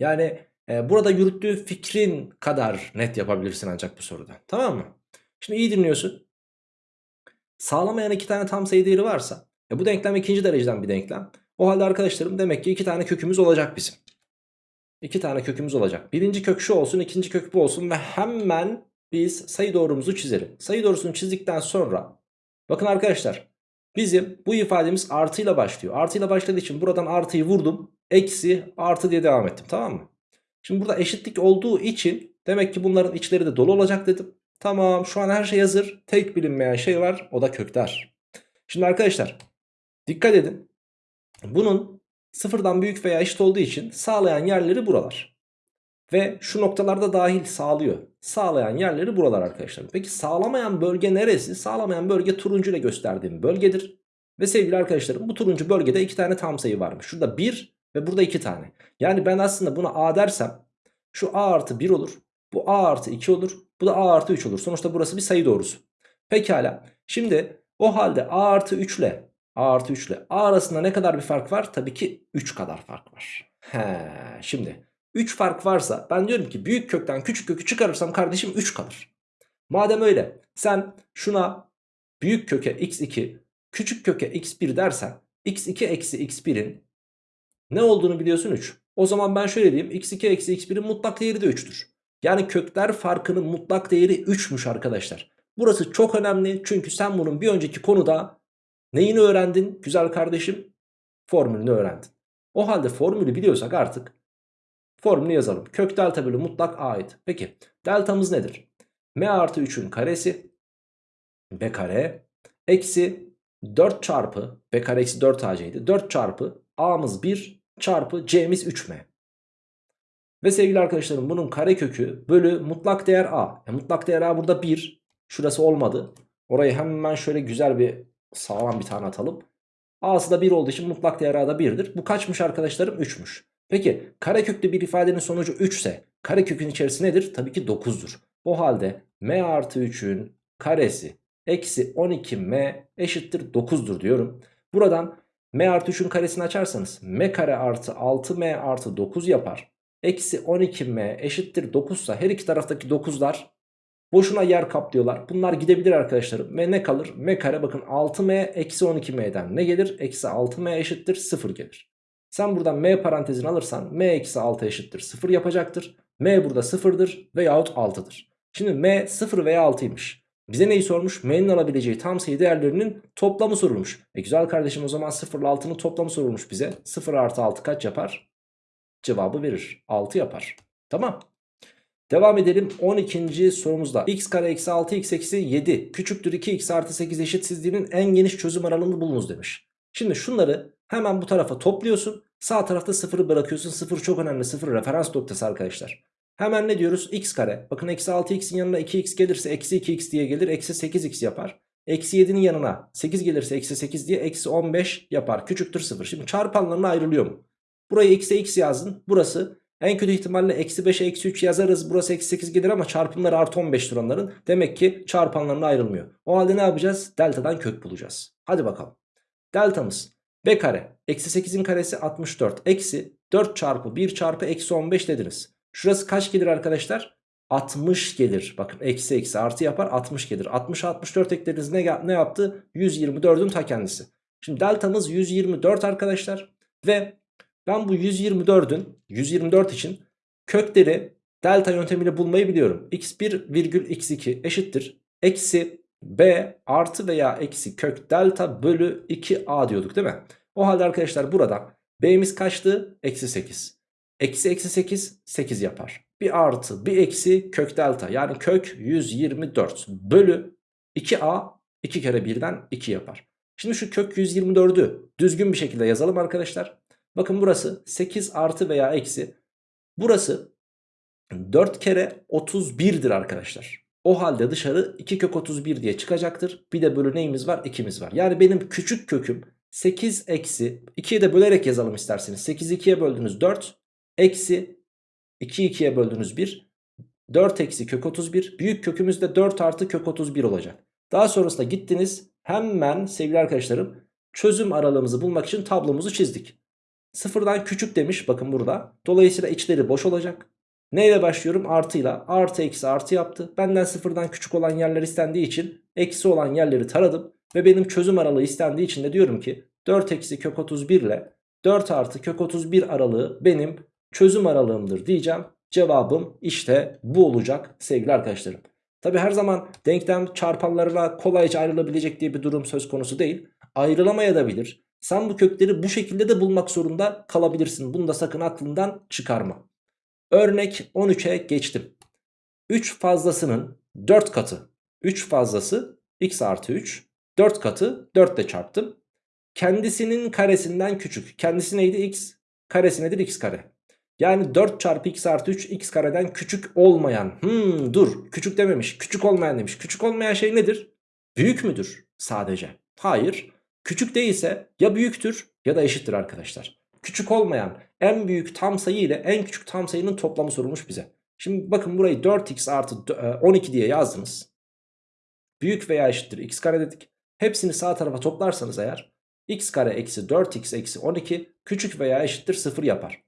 Yani e, burada yürüttüğü fikrin kadar net yapabilirsin ancak bu soruda. Tamam mı? Şimdi iyi dinliyorsun. Sağlamayan iki tane tam sayı değeri varsa e, bu denklem ikinci dereceden bir denklem. O halde arkadaşlarım demek ki iki tane kökümüz olacak bizim. İki tane kökümüz olacak. Birinci kök şu olsun ikinci kök bu olsun ve hemen biz sayı doğrumuzu çizelim. Sayı doğrusunu çizdikten sonra Bakın arkadaşlar bizim bu ifademiz artıyla başlıyor. Artıyla başladığı için buradan artıyı vurdum. Eksi artı diye devam ettim tamam mı? Şimdi burada eşitlik olduğu için demek ki bunların içleri de dolu olacak dedim. Tamam şu an her şey hazır. Tek bilinmeyen şey var o da kökler. Şimdi arkadaşlar dikkat edin. Bunun sıfırdan büyük veya eşit olduğu için sağlayan yerleri buralar. Ve şu noktalarda dahil sağlıyor. Sağlayan yerleri buralar arkadaşlar. Peki sağlamayan bölge neresi? Sağlamayan bölge turuncu ile gösterdiğim bölgedir. Ve sevgili arkadaşlarım bu turuncu bölgede iki tane tam sayı varmış. Şurada 1 ve burada 2 tane. Yani ben aslında buna A dersem şu A artı 1 olur. Bu A artı 2 olur. Bu da A artı 3 olur. Sonuçta burası bir sayı doğrusu. Pekala. Şimdi o halde A artı 3 ile A artı 3 ile A arasında ne kadar bir fark var? Tabii ki 3 kadar fark var. He, şimdi 3 fark varsa ben diyorum ki büyük kökten küçük kökü çıkarırsam kardeşim 3 kalır. Madem öyle sen şuna büyük köke x2 küçük köke x1 dersen x2 eksi x1'in ne olduğunu biliyorsun 3. O zaman ben şöyle diyeyim x2 eksi x1'in mutlak değeri de 3'tür. Yani kökler farkının mutlak değeri 3'müş arkadaşlar. Burası çok önemli çünkü sen bunun bir önceki konuda neyini öğrendin güzel kardeşim? Formülünü öğrendin. O halde formülü biliyorsak artık Formülü yazalım. Kök delta bölü mutlak a'ydı. Peki deltamız nedir? m artı 3'ün karesi b kare eksi 4 çarpı b kare eksi 4 ac'ydi. 4 çarpı a'mız 1 çarpı c'miz 3m. Ve sevgili arkadaşlarım bunun kare kökü bölü mutlak değer a. E, mutlak değer a burada 1. Şurası olmadı. Orayı hemen şöyle güzel bir sağlam bir tane atalım. A'sı da 1 olduğu için mutlak değer a da 1'dir. Bu kaçmış arkadaşlarım? 3'müş. Peki kareköklü bir ifadenin sonucu 3 ise karekökün içerisi nedir? Tabii ki 9'dur. O halde m artı 3'ün karesi eksi 12m eşittir 9'dur diyorum. Buradan m artı 3'ün karesini açarsanız m kare artı 6m artı 9 yapar. Eksi 12m eşittir 9 ise her iki taraftaki 9'lar boşuna yer kaplıyorlar. Bunlar gidebilir arkadaşlarım. Ve ne kalır? m kare bakın 6m eksi 12m'den ne gelir? Eksi 6m eşittir 0 gelir. Sen buradan m parantezini alırsan m eksi 6 eşittir 0 yapacaktır. m burada 0'dır veyahut 6'dır. Şimdi m 0 veya 6'ymış. Bize neyi sormuş? M'nin alabileceği tam sayı değerlerinin toplamı sorulmuş. E güzel kardeşim o zaman 0 ile 6'nın toplamı sorulmuş bize. 0 artı 6 kaç yapar? Cevabı verir. 6 yapar. Tamam. Devam edelim 12. sorumuzda. x kare eksi 6 x eksi 7 küçüktür 2x artı 8 eşitsizliğinin en geniş çözüm aralığını bulunuz demiş. Şimdi şunları hemen bu tarafa topluyorsun. Sağ tarafta 0'ı bırakıyorsun. 0 çok önemli. 0 referans noktası arkadaşlar. Hemen ne diyoruz? x kare. Bakın eksi 6x'in yanına 2x gelirse eksi 2x diye gelir. Eksi 8x yapar. Eksi 7'nin yanına 8 gelirse eksi 8 diye eksi 15 yapar. Küçüktür 0. Şimdi çarpanlarına ayrılıyor mu? Burayı x'e x yazdın. Burası en kötü ihtimalle eksi 5'e eksi 3 yazarız. Burası eksi 8 gelir ama çarpımları artı 15 onların. Demek ki çarpanlarına ayrılmıyor. O halde ne yapacağız? Delta'dan kök bulacağız. Hadi bakalım. Deltamız b kare eksi 8'in karesi 64 eksi 4 çarpı 1 çarpı eksi 15 dediniz. Şurası kaç gelir arkadaşlar? 60 gelir. Bakın eksi eksi artı yapar 60 gelir. 60 64 eklediniz ne, ne yaptı? 124'ün ta kendisi. Şimdi deltamız 124 arkadaşlar. Ve ben bu 124'ün 124 için kökleri delta yöntemiyle bulmayı biliyorum. x1 virgül x2 eşittir. Eksi b artı veya eksi kök delta bölü 2a diyorduk değil mi? O halde arkadaşlar burada b'miz kaçtı? Eksi 8. Eksi eksi 8 8 yapar. Bir artı bir eksi kök delta yani kök 124 bölü 2a 2 kere 1'den 2 yapar. Şimdi şu kök 124'ü düzgün bir şekilde yazalım arkadaşlar. Bakın burası 8 artı veya eksi. Burası 4 kere 31'dir arkadaşlar. O halde dışarı 2 kök 31 diye çıkacaktır. Bir de bölü neyimiz var? 2'miz var. Yani benim küçük köküm 8 eksi 2'ye de bölerek yazalım isterseniz. 8 2'ye böldünüz 4 eksi 2 2'ye böldünüz 1. 4 eksi kök 31. Büyük kökümüz de 4 artı kök 31 olacak. Daha sonrasında gittiniz hemen sevgili arkadaşlarım çözüm aralığımızı bulmak için tablomuzu çizdik. Sıfırdan küçük demiş bakın burada. Dolayısıyla içleri boş olacak. Neyle başlıyorum? Artıyla. Artı eksi artı yaptı. Benden sıfırdan küçük olan yerler istendiği için eksi olan yerleri taradım. Ve benim çözüm aralığı istendiği için de diyorum ki 4 eksi kök 31 ile 4 artı kök 31 aralığı benim çözüm aralığımdır diyeceğim. Cevabım işte bu olacak sevgili arkadaşlarım. Tabi her zaman denklem çarpanlarına kolayca ayrılabilecek diye bir durum söz konusu değil. Ayrılamayabilir. Sen bu kökleri bu şekilde de bulmak zorunda kalabilirsin. Bunu da sakın aklından çıkarma. Örnek 13'e geçtim. 3 fazlasının 4 katı. 3 fazlası x artı 3. 4 katı 4 ile çarptım. Kendisinin karesinden küçük. Kendisi neydi? x. Karesi nedir? x kare. Yani 4 çarpı x artı 3 x kareden küçük olmayan. Hmm, dur küçük dememiş. Küçük olmayan demiş. Küçük olmayan şey nedir? Büyük müdür sadece? Hayır. Küçük değilse ya büyüktür ya da eşittir arkadaşlar. Küçük olmayan en büyük tam sayı ile en küçük tam sayının toplamı sorulmuş bize. Şimdi bakın burayı 4x artı 12 e, diye yazdınız. Büyük veya eşittir x kare dedik. Hepsini sağ tarafa toplarsanız eğer x kare eksi 4x eksi 12 küçük veya eşittir 0 yapar.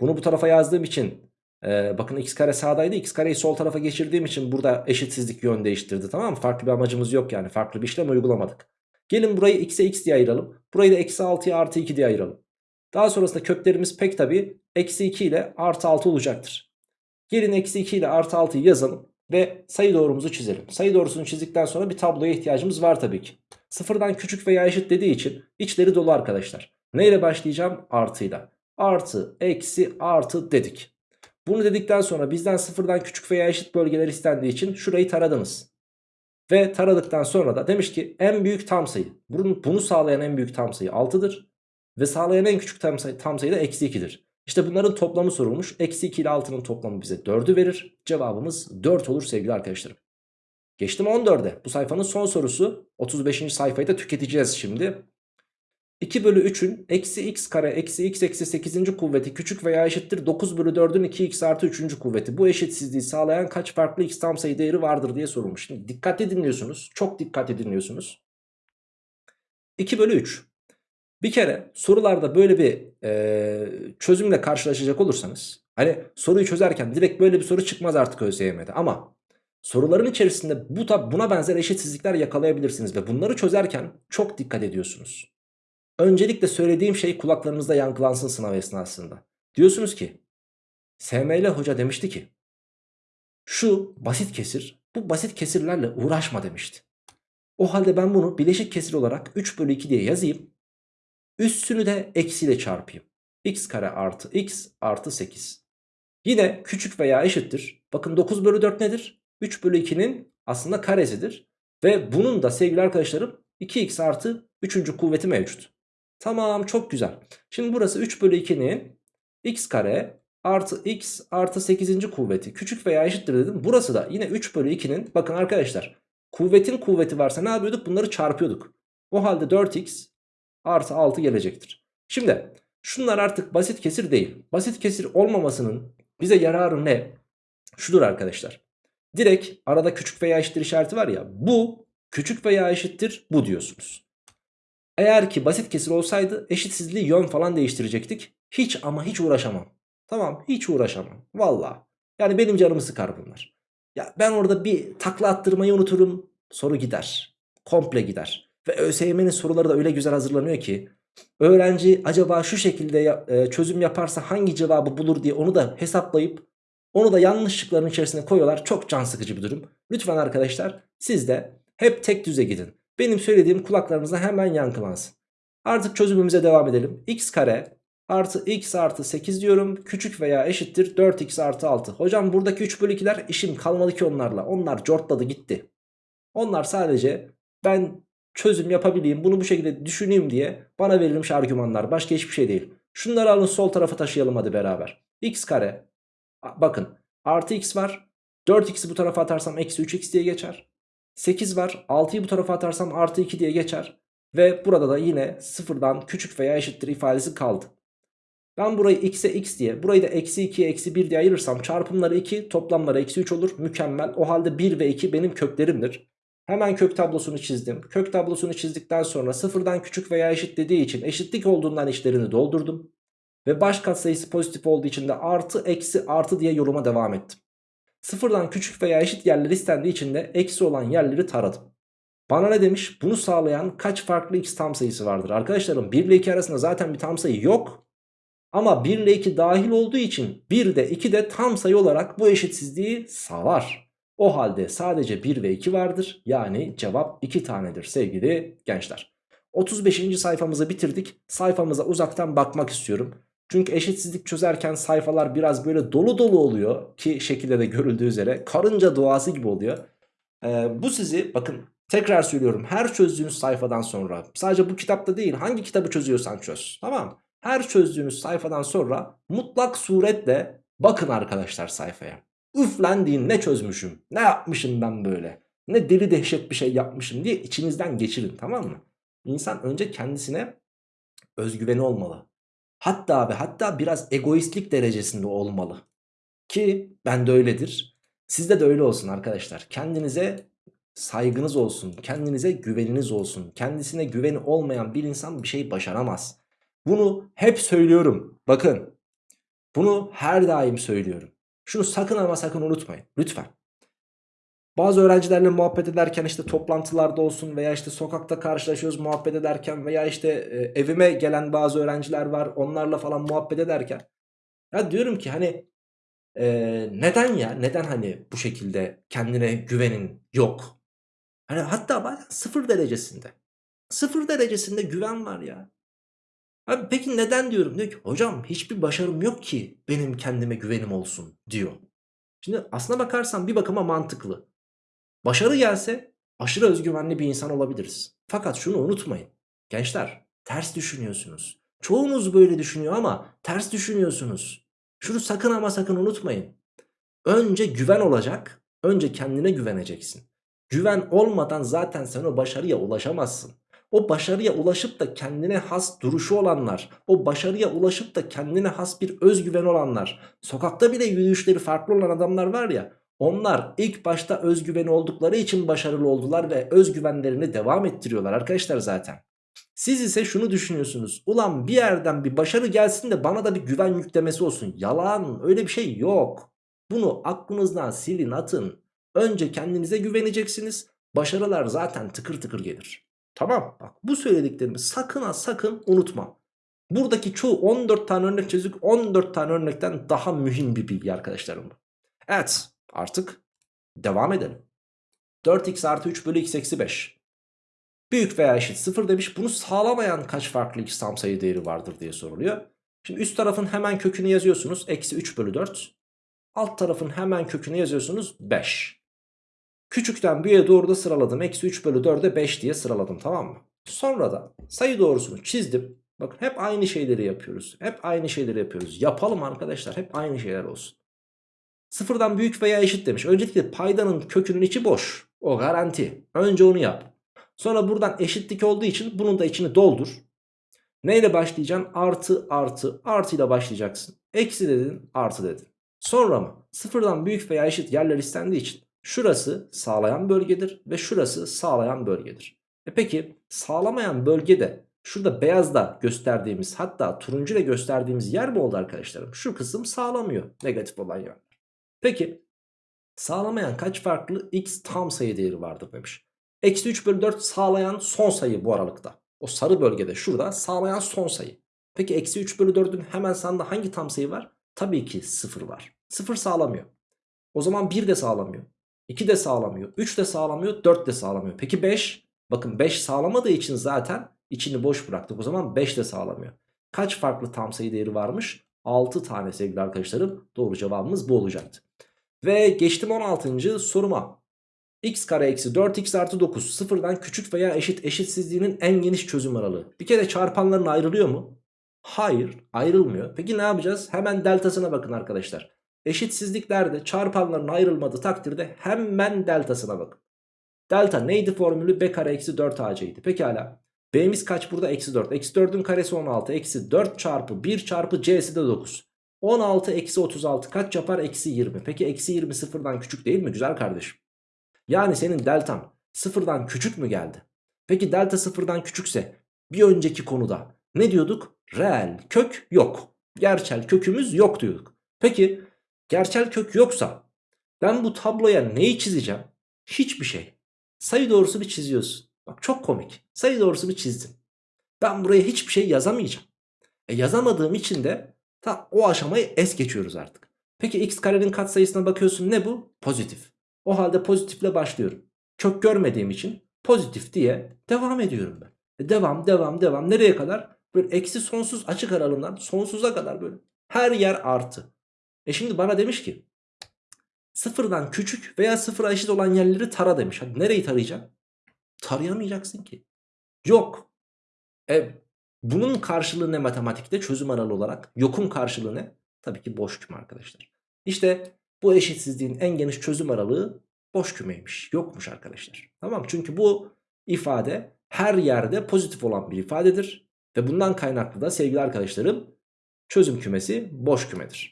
Bunu bu tarafa yazdığım için e, bakın x kare sağdaydı x kareyi sol tarafa geçirdiğim için burada eşitsizlik yön değiştirdi tamam mı? Farklı bir amacımız yok yani farklı bir işlem uygulamadık. Gelin burayı x'e x diye ayıralım. Burayı da eksi 6'ya artı 2 diye ayıralım. Daha sonrasında köklerimiz pek tabi eksi 2 ile artı 6 olacaktır. Gelin eksi 2 ile artı 6'yı yazalım ve sayı doğrumuzu çizelim. Sayı doğrusunu çizdikten sonra bir tabloya ihtiyacımız var tabii ki. Sıfırdan küçük veya eşit dediği için içleri dolu arkadaşlar. Neyle başlayacağım? Artıyla. Artı, eksi, artı dedik. Bunu dedikten sonra bizden sıfırdan küçük veya eşit bölgeler istendiği için şurayı taradınız. Ve taradıktan sonra da demiş ki en büyük tam sayı. Bunu, bunu sağlayan en büyük tam sayı 6'dır. Ve sağlayan en küçük tam sayı, tam sayı da eksi 2'dir. İşte bunların toplamı sorulmuş. Eksi 2 ile 6'nın toplamı bize 4'ü verir. Cevabımız 4 olur sevgili arkadaşlarım. Geçtim 14'e. Bu sayfanın son sorusu. 35. sayfayı da tüketeceğiz şimdi. 2 bölü 3'ün eksi x kare eksi x eksi 8. kuvveti küçük veya eşittir 9 bölü 4'ün 2x artı 3. kuvveti. Bu eşitsizliği sağlayan kaç farklı x tam sayı değeri vardır diye sorulmuş. Şimdi dikkatli dinliyorsunuz. Çok dikkatli dinliyorsunuz. 2 bölü 3. Bir kere sorularda böyle bir e, çözümle karşılaşacak olursanız Hani soruyu çözerken direkt böyle bir soru çıkmaz artık ÖSYM'de ama soruların içerisinde bu tab buna benzer eşitsizlikler yakalayabilirsiniz ve bunları çözerken çok dikkat ediyorsunuz. Öncelikle söylediğim şey kulaklarınızda yankılansın sınav esnasında. Diyorsunuz ki SML hoca demişti ki şu basit kesir bu basit kesirlerle uğraşma demişti. O halde ben bunu bileşik kesir olarak 3 bölü 2 diye yazayım. Üstünü de eksiyle çarpayım. x kare artı x artı 8. Yine küçük veya eşittir. Bakın 9 bölü 4 nedir? 3 bölü 2'nin aslında karesidir. Ve bunun da sevgili arkadaşlarım 2x artı 3. kuvveti mevcut. Tamam çok güzel. Şimdi burası 3 bölü 2'nin x kare artı x artı 8. kuvveti küçük veya eşittir dedim. Burası da yine 3 bölü 2'nin bakın arkadaşlar kuvvetin kuvveti varsa ne yapıyorduk? Bunları çarpıyorduk. O halde 4x artı 6 gelecektir. Şimdi şunlar artık basit kesir değil. Basit kesir olmamasının bize yararı ne? Şudur arkadaşlar. Direkt arada küçük veya eşittir işareti var ya bu küçük veya eşittir bu diyorsunuz. Eğer ki basit kesir olsaydı eşitsizliği yön falan değiştirecektik. Hiç ama hiç uğraşamam. Tamam hiç uğraşamam. Valla. Yani benim canımı sıkar bunlar. Ya ben orada bir takla attırmayı unuturum. Soru gider. Komple gider. Ve ÖSYM'nin soruları da öyle güzel hazırlanıyor ki öğrenci acaba şu şekilde e, çözüm yaparsa hangi cevabı bulur diye onu da hesaplayıp onu da yanlışlıkların içerisine koyuyorlar. Çok can sıkıcı bir durum. Lütfen arkadaşlar siz de hep tek düze gidin. Benim söylediğim kulaklarınıza hemen yankılansın. Artık çözümümüze devam edelim. x kare artı x artı 8 diyorum. Küçük veya eşittir 4x artı 6. Hocam buradaki 3 bölü 2'ler işim kalmadı ki onlarla. Onlar cortladı gitti. Onlar sadece ben çözüm yapabileyim bunu bu şekilde düşüneyim diye bana verilmiş argümanlar. Başka hiçbir şey değil. Şunları alın sol tarafa taşıyalım hadi beraber. x kare bakın artı x var. 4x'i bu tarafa atarsam eksi 3x diye geçer. 8 var 6'yı bu tarafa atarsam artı 2 diye geçer. Ve burada da yine sıfırdan küçük veya eşittir ifadesi kaldı. Ben burayı x'e x diye burayı da eksi 2'ye eksi 1 diye ayırırsam çarpımları 2 toplamları eksi 3 olur. Mükemmel o halde 1 ve 2 benim köklerimdir. Hemen kök tablosunu çizdim. Kök tablosunu çizdikten sonra sıfırdan küçük veya eşit dediği için eşitlik olduğundan işlerini doldurdum. Ve baş katsayısı pozitif olduğu için de artı eksi artı diye yoruma devam ettim. Sıfırdan küçük veya eşit yerler istendiği için de eksi olan yerleri taradım. Bana ne demiş? Bunu sağlayan kaç farklı x tam sayısı vardır? Arkadaşlarım 1 ile 2 arasında zaten bir tam sayı yok. Ama 1 ile 2 dahil olduğu için 1 de 2 de tam sayı olarak bu eşitsizliği sağlar. O halde sadece 1 ve 2 vardır. Yani cevap 2 tanedir sevgili gençler. 35. sayfamızı bitirdik. Sayfamıza uzaktan bakmak istiyorum. Çünkü eşitsizlik çözerken sayfalar biraz böyle dolu dolu oluyor. Ki şekilde de görüldüğü üzere karınca duası gibi oluyor. Ee, bu sizi bakın tekrar söylüyorum her çözdüğünüz sayfadan sonra sadece bu kitapta değil hangi kitabı çözüyorsan çöz. Tamam Her çözdüğünüz sayfadan sonra mutlak suretle bakın arkadaşlar sayfaya. Üflendiğin ne çözmüşüm ne yapmışım ben böyle ne deli dehşet bir şey yapmışım diye içinizden geçirin tamam mı? İnsan önce kendisine özgüveni olmalı. Hatta ve hatta biraz egoistlik derecesinde olmalı. Ki ben de öyledir. Sizde de öyle olsun arkadaşlar. Kendinize saygınız olsun. Kendinize güveniniz olsun. Kendisine güveni olmayan bir insan bir şey başaramaz. Bunu hep söylüyorum. Bakın. Bunu her daim söylüyorum. Şunu sakın ama sakın unutmayın. Lütfen. Bazı öğrencilerle muhabbet ederken işte toplantılarda olsun veya işte sokakta karşılaşıyoruz muhabbet ederken veya işte e, evime gelen bazı öğrenciler var onlarla falan muhabbet ederken ya diyorum ki hani e, neden ya neden hani bu şekilde kendine güvenin yok hani hatta bazen sıfır derecesinde sıfır derecesinde güven var ya Abi peki neden diyorum diyor ki hocam hiçbir başarım yok ki benim kendime güvenim olsun diyor. Şimdi aslına bakarsan bir bakıma mantıklı. Başarı gelse aşırı özgüvenli bir insan olabiliriz. Fakat şunu unutmayın. Gençler ters düşünüyorsunuz. Çoğunuz böyle düşünüyor ama ters düşünüyorsunuz. Şunu sakın ama sakın unutmayın. Önce güven olacak. Önce kendine güveneceksin. Güven olmadan zaten sen o başarıya ulaşamazsın. O başarıya ulaşıp da kendine has duruşu olanlar, o başarıya ulaşıp da kendine has bir özgüven olanlar, sokakta bile yürüyüşleri farklı olan adamlar var ya, onlar ilk başta özgüveni oldukları için başarılı oldular ve özgüvenlerini devam ettiriyorlar arkadaşlar zaten. Siz ise şunu düşünüyorsunuz. Ulan bir yerden bir başarı gelsin de bana da bir güven yüklemesi olsun. Yalan öyle bir şey yok. Bunu aklınızdan silin atın. Önce kendinize güveneceksiniz. Başarılar zaten tıkır tıkır gelir. Tamam bak bu söylediklerimi sakın ha sakın unutma. Buradaki çoğu 14 tane örnek çözdük. 14 tane örnekten daha mühim bir bilgi arkadaşlarım. Evet artık devam edelim. 4x artı 3 bölü x eksi 5. Büyük veya eşit 0 demiş. Bunu sağlamayan kaç farklı x tam sayı değeri vardır diye soruluyor. Şimdi üst tarafın hemen kökünü yazıyorsunuz. Eksi 3 bölü 4. Alt tarafın hemen kökünü yazıyorsunuz. 5. Küçükten büyüğe doğru da sıraladım. Eksi 3 bölü 4'e 5 diye sıraladım tamam mı? Sonra da sayı doğrusunu çizdim. Bakın hep aynı şeyleri yapıyoruz. Hep aynı şeyleri yapıyoruz. Yapalım arkadaşlar. Hep aynı şeyler olsun. Sıfırdan büyük veya eşit demiş. Öncelikle paydanın kökünün içi boş. O garanti. Önce onu yap. Sonra buradan eşitlik olduğu için bunun da içini doldur. Neyle başlayacaksın? Artı artı artı ile başlayacaksın. Eksi dedin artı dedin. Sonra mı? Sıfırdan büyük veya eşit yerler istendiği için şurası sağlayan bölgedir ve şurası sağlayan bölgedir. E peki sağlamayan bölgede şurada beyazda gösterdiğimiz hatta turuncu ile gösterdiğimiz yer mi oldu arkadaşlarım? Şu kısım sağlamıyor negatif olan yer. Peki sağlamayan kaç farklı x tam sayı değeri vardır demiş. Eksi 3 bölü 4 sağlayan son sayı bu aralıkta. O sarı bölgede şurada sağlayan son sayı. Peki eksi 3 bölü 4'ün hemen sağında hangi tam sayı var? Tabii ki 0 var. 0 sağlamıyor. O zaman 1 de sağlamıyor. 2 de sağlamıyor. 3 de sağlamıyor. 4 de sağlamıyor. Peki 5? Bakın 5 sağlamadığı için zaten içini boş bıraktık. O zaman 5 de sağlamıyor. Kaç farklı tam sayı değeri varmış? 6 tane sevgili arkadaşlarım. Doğru cevabımız bu olacaktı. Ve geçtim 16. soruma. x kare eksi 4x artı 9 sıfırdan küçük veya eşit eşitsizliğinin en geniş çözüm aralığı. Bir kere çarpanların ayrılıyor mu? Hayır ayrılmıyor. Peki ne yapacağız? Hemen deltasına bakın arkadaşlar. Eşitsizliklerde çarpanların ayrılmadığı takdirde hemen deltasına bakın. Delta neydi formülü? b kare eksi 4 ac'ydi. Pekala. B'miz kaç burada? Eksi 4. Eksi 4'ün karesi 16. Eksi 4 çarpı 1 çarpı c'si de 9. 16 eksi 36 kaç yapar? Eksi 20. Peki eksi 20 sıfırdan küçük değil mi güzel kardeşim? Yani senin deltan sıfırdan küçük mü geldi? Peki delta sıfırdan küçükse bir önceki konuda ne diyorduk? Reel kök yok. Gerçel kökümüz yok diyorduk. Peki gerçel kök yoksa ben bu tabloya neyi çizeceğim? Hiçbir şey. Sayı doğrusunu çiziyorsun. Bak çok komik. Sayı doğrusunu çizdin. Ben buraya hiçbir şey yazamayacağım. E yazamadığım için de ta o aşamayı es geçiyoruz artık. Peki x karenin katsayısına bakıyorsun ne bu? Pozitif. O halde pozitifle başlıyorum. Kök görmediğim için pozitif diye devam ediyorum ben. E devam devam devam nereye kadar? Böyle eksi sonsuz açık aralığından sonsuza kadar böyle. Her yer artı. E şimdi bana demiş ki sıfırdan küçük veya sıfıra eşit olan yerleri tara demiş. Hadi nereyi tarayacağım? Tarayamayacaksın ki. Yok. E bunun karşılığı ne matematikte çözüm aralığı olarak? Yokun karşılığı ne? Tabii ki boş küme arkadaşlar. İşte bu eşitsizliğin en geniş çözüm aralığı boş kümeymiş. Yokmuş arkadaşlar. Tamam Çünkü bu ifade her yerde pozitif olan bir ifadedir. Ve bundan kaynaklı da sevgili arkadaşlarım çözüm kümesi boş kümedir.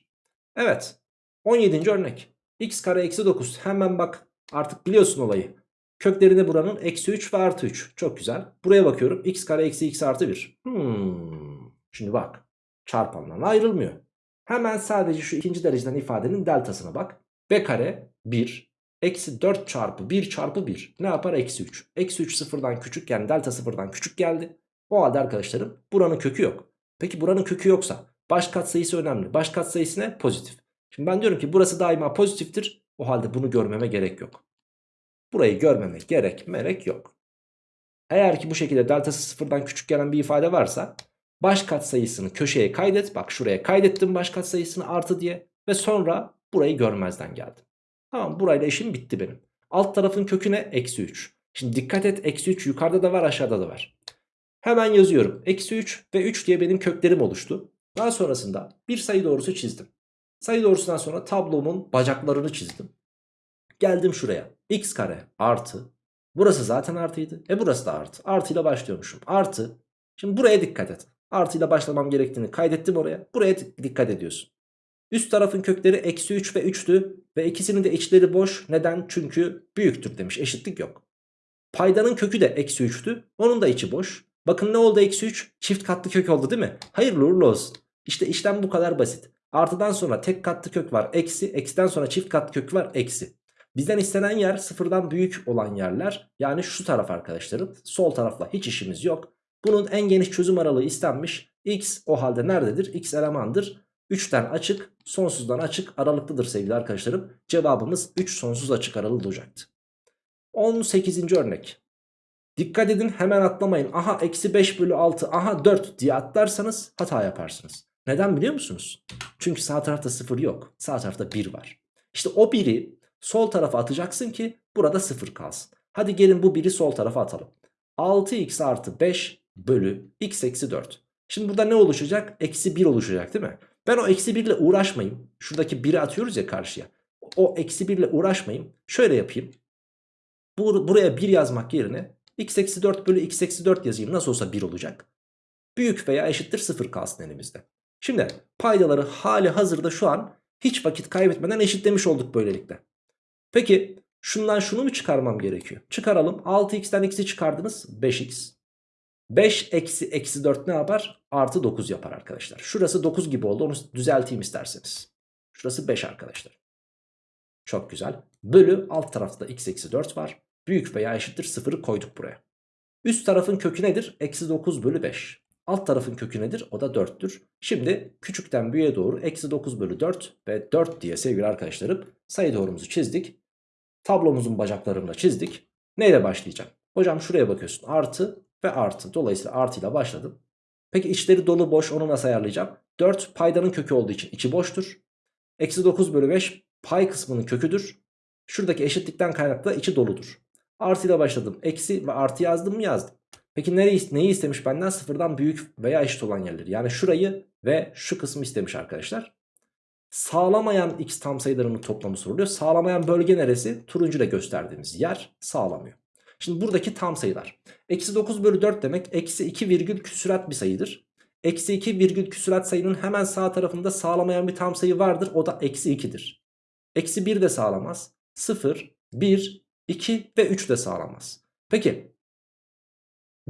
Evet 17. örnek. x kare eksi 9 hemen bak artık biliyorsun olayı. Köklerinde buranın eksi 3 ve artı 3. Çok güzel. Buraya bakıyorum. x kare eksi x artı 1. Hmm. Şimdi bak. Çarpanlarına ayrılmıyor. Hemen sadece şu ikinci dereceden ifadenin deltasına bak. b kare 1. Eksi 4 çarpı 1 çarpı 1. Ne yapar? Eksi 3. Eksi 3 sıfırdan küçük yani delta sıfırdan küçük geldi. O halde arkadaşlarım buranın kökü yok. Peki buranın kökü yoksa baş katsayısı önemli. Baş katsayısı ne? Pozitif. Şimdi ben diyorum ki burası daima pozitiftir. O halde bunu görmeme gerek yok. Burayı görmeme gerek merek yok. Eğer ki bu şekilde deltası sıfırdan küçük gelen bir ifade varsa baş katsayısını köşeye kaydet. Bak şuraya kaydettim baş katsayısını artı diye ve sonra burayı görmezden geldim. Tamam burayla işim bitti benim. Alt tarafın kökü ne? Eksi 3. Şimdi dikkat et eksi 3 yukarıda da var aşağıda da var. Hemen yazıyorum. Eksi 3 ve 3 diye benim köklerim oluştu. Daha sonrasında bir sayı doğrusu çizdim. Sayı doğrusundan sonra tablomun bacaklarını çizdim. Geldim şuraya. x kare artı. Burası zaten artıydı. E burası da artı. Artıyla başlıyormuşum. Artı. Şimdi buraya dikkat et. Artıyla başlamam gerektiğini kaydettim oraya. Buraya dikkat ediyorsun. Üst tarafın kökleri eksi 3 ve 3'tü. Ve ikisinin de içleri boş. Neden? Çünkü büyüktür demiş. Eşitlik yok. Paydanın kökü de eksi 3'tü. Onun da içi boş. Bakın ne oldu eksi 3? Çift katlı kök oldu değil mi? Hayırlı uğurlu olsun. İşte işlem bu kadar basit. Artıdan sonra tek katlı kök var eksi. Eksiden sonra çift katlı kök var eksi. Bizden istenen yer sıfırdan büyük olan yerler. Yani şu taraf arkadaşlarım. Sol tarafla hiç işimiz yok. Bunun en geniş çözüm aralığı istenmiş. X o halde nerededir? X elemandır. 3'ten açık, sonsuzdan açık aralıklıdır sevgili arkadaşlarım. Cevabımız 3 sonsuz açık aralığı olacaktı. 18. örnek. Dikkat edin hemen atlamayın. Aha eksi 5 bölü 6 aha 4 diye atlarsanız hata yaparsınız. Neden biliyor musunuz? Çünkü sağ tarafta 0 yok. Sağ tarafta 1 var. İşte o 1'i sol tarafa atacaksın ki burada 0 kalsın. Hadi gelin bu 1'i sol tarafa atalım. 6x artı 5 bölü x eksi 4. Şimdi burada ne oluşacak? Eksi 1 oluşacak değil mi? Ben o eksi 1 ile uğraşmayayım. Şuradaki 1'i atıyoruz ya karşıya. O eksi 1 ile uğraşmayayım. Şöyle yapayım. Bur buraya 1 yazmak yerine x eksi 4 bölü x eksi 4 yazayım. Nasıl olsa 1 olacak. Büyük veya eşittir 0 kalsın elimizde. Şimdi paydaları hali hazırda şu an hiç vakit kaybetmeden eşitlemiş olduk böylelikle. Peki şundan şunu mu çıkarmam gerekiyor? Çıkaralım. 6x'ten x'i çıkardınız. 5x. 5 eksi eksi 4 ne yapar? Artı 9 yapar arkadaşlar. Şurası 9 gibi oldu. Onu düzelteyim isterseniz. Şurası 5 arkadaşlar. Çok güzel. Bölü alt tarafta x eksi 4 var. Büyük veya eşittir 0'ı koyduk buraya. Üst tarafın kökü nedir? Eksi 9 bölü 5. Alt tarafın kökü nedir? O da 4'tür. Şimdi küçükten büyüğe doğru eksi 9 bölü 4 ve 4 diye sevgili arkadaşlarım sayı doğrumuzu çizdik. Tablomuzun bacaklarını çizdik. Neyle başlayacağım? Hocam şuraya bakıyorsun. Artı ve artı. Dolayısıyla artıyla başladım. Peki içleri dolu boş onu nasıl ayarlayacağım? 4 paydanın kökü olduğu için içi boştur. Eksi 9 bölü 5 pay kısmının köküdür. Şuradaki eşitlikten kaynaklı içi doludur. Artıyla başladım. Eksi ve artı yazdım mı yazdım. Peki nereyi, neyi istemiş benden? Sıfırdan büyük veya eşit olan yerleri. Yani şurayı ve şu kısmı istemiş arkadaşlar. Sağlamayan x tam sayılarının toplamı soruluyor. Sağlamayan bölge neresi? Turuncu ile gösterdiğimiz yer sağlamıyor. Şimdi buradaki tam sayılar. Eksi 9 bölü 4 demek eksi 2 virgül küsurat bir sayıdır. Eksi 2 virgül küsurat sayının hemen sağ tarafında sağlamayan bir tam sayı vardır. O da eksi 2'dir. Eksi 1 de sağlamaz. 0, 1, 2 ve 3 de sağlamaz. Peki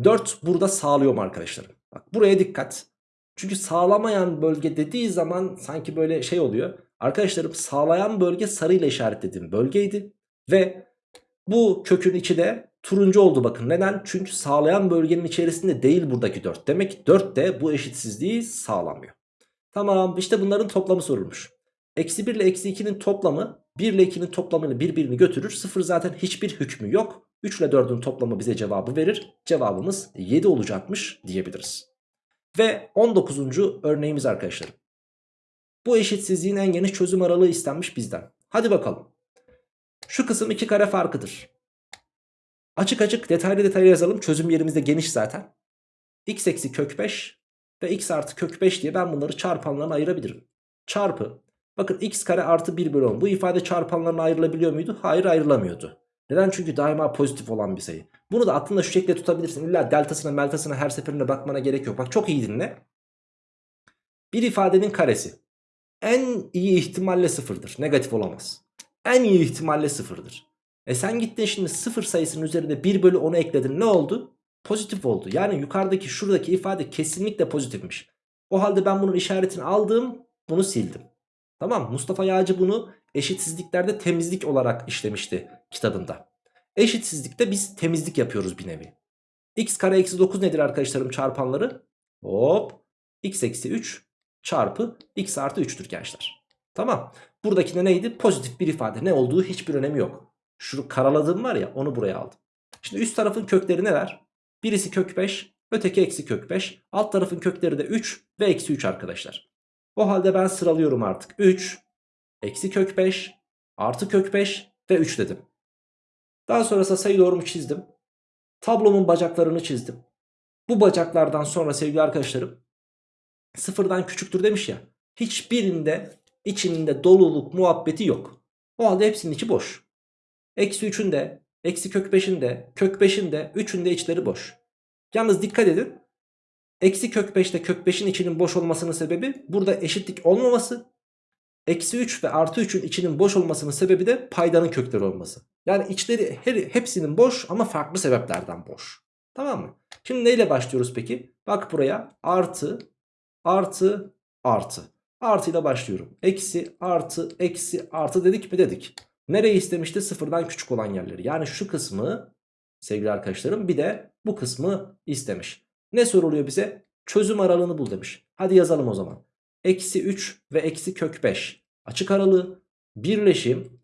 4 burada sağlıyor mu arkadaşlarım? Bak buraya dikkat. Çünkü sağlamayan bölge dediği zaman sanki böyle şey oluyor. Arkadaşlarım sağlayan bölge sarıyla işaretlediğim bölgeydi. Ve bu kökün içi de turuncu oldu bakın. Neden? Çünkü sağlayan bölgenin içerisinde değil buradaki 4. Demek ki 4 de bu eşitsizliği sağlamıyor. Tamam işte bunların toplamı sorulmuş. Eksi 1 ile eksi 2'nin toplamı 1 ile 2'nin toplamını birbirini götürür. 0 zaten hiçbir hükmü yok. 3 ile 4'ün toplamı bize cevabı verir. Cevabımız 7 olacakmış diyebiliriz. Ve 19. örneğimiz arkadaşlarım. Bu eşitsizliğin en geniş çözüm aralığı istenmiş bizden. Hadi bakalım. Şu kısım 2 kare farkıdır. Açık açık detaylı detaylı yazalım. Çözüm yerimiz de geniş zaten. x eksi kök 5 ve x artı kök 5 diye ben bunları çarpanlarına ayırabilirim. Çarpı. Bakın x kare artı 1 bölü 10. Bu ifade çarpanlarına ayrılabiliyor muydu? Hayır ayrılamıyordu. Neden? Çünkü daima pozitif olan bir sayı. Bunu da aklında şu şekilde tutabilirsin. İlla deltasına meltasına her seferinde bakmana gerek yok. Bak çok iyi dinle. Bir ifadenin karesi en iyi ihtimalle sıfırdır. Negatif olamaz. En iyi ihtimalle sıfırdır. E sen gittin şimdi sıfır sayısının üzerinde 1 bölü 10'u ekledin. Ne oldu? Pozitif oldu. Yani yukarıdaki şuradaki ifade kesinlikle pozitifmiş. O halde ben bunun işaretini aldım. Bunu sildim. Tamam Mustafa Yağcı bunu eşitsizliklerde temizlik olarak işlemişti kitabında. Eşitsizlikte biz temizlik yapıyoruz bir nevi. x kare eksi 9 nedir arkadaşlarım çarpanları? Hop x eksi 3 çarpı x artı 3'tür gençler. Tamam. Buradaki de neydi? Pozitif bir ifade. Ne olduğu hiçbir önemi yok. Şu karaladığım var ya onu buraya aldım. Şimdi üst tarafın kökleri neler? Birisi kök 5, öteki eksi kök 5. Alt tarafın kökleri de 3 ve eksi 3 arkadaşlar. O halde ben sıralıyorum artık. 3, eksi kök 5, artı kök 5 ve 3 dedim. Daha sonrasında sayı doğrumu çizdim. Tablomun bacaklarını çizdim. Bu bacaklardan sonra sevgili arkadaşlarım sıfırdan küçüktür demiş ya. Hiçbirinde içinde doluluk muhabbeti yok. O halde hepsinin içi boş. Eksi 3'ün de, eksi kök 5'in de, kök 5'in de, 3'ün de içleri boş. Yalnız dikkat edin. Eksi kök 5'te kök 5'in içinin boş olmasının sebebi burada eşitlik olmaması. Eksi 3 ve artı 3'ün içinin boş olmasının sebebi de paydanın kökleri olması. Yani içleri her, hepsinin boş ama farklı sebeplerden boş. Tamam mı? Şimdi neyle başlıyoruz peki? Bak buraya artı artı artı. Artıyla başlıyorum. Eksi artı eksi artı dedik mi dedik. Nereyi istemişti? Sıfırdan küçük olan yerleri. Yani şu kısmı sevgili arkadaşlarım bir de bu kısmı istemiş. Ne soruluyor bize? Çözüm aralığını bul demiş. Hadi yazalım o zaman. Eksi 3 ve eksi kök 5 açık aralığı birleşim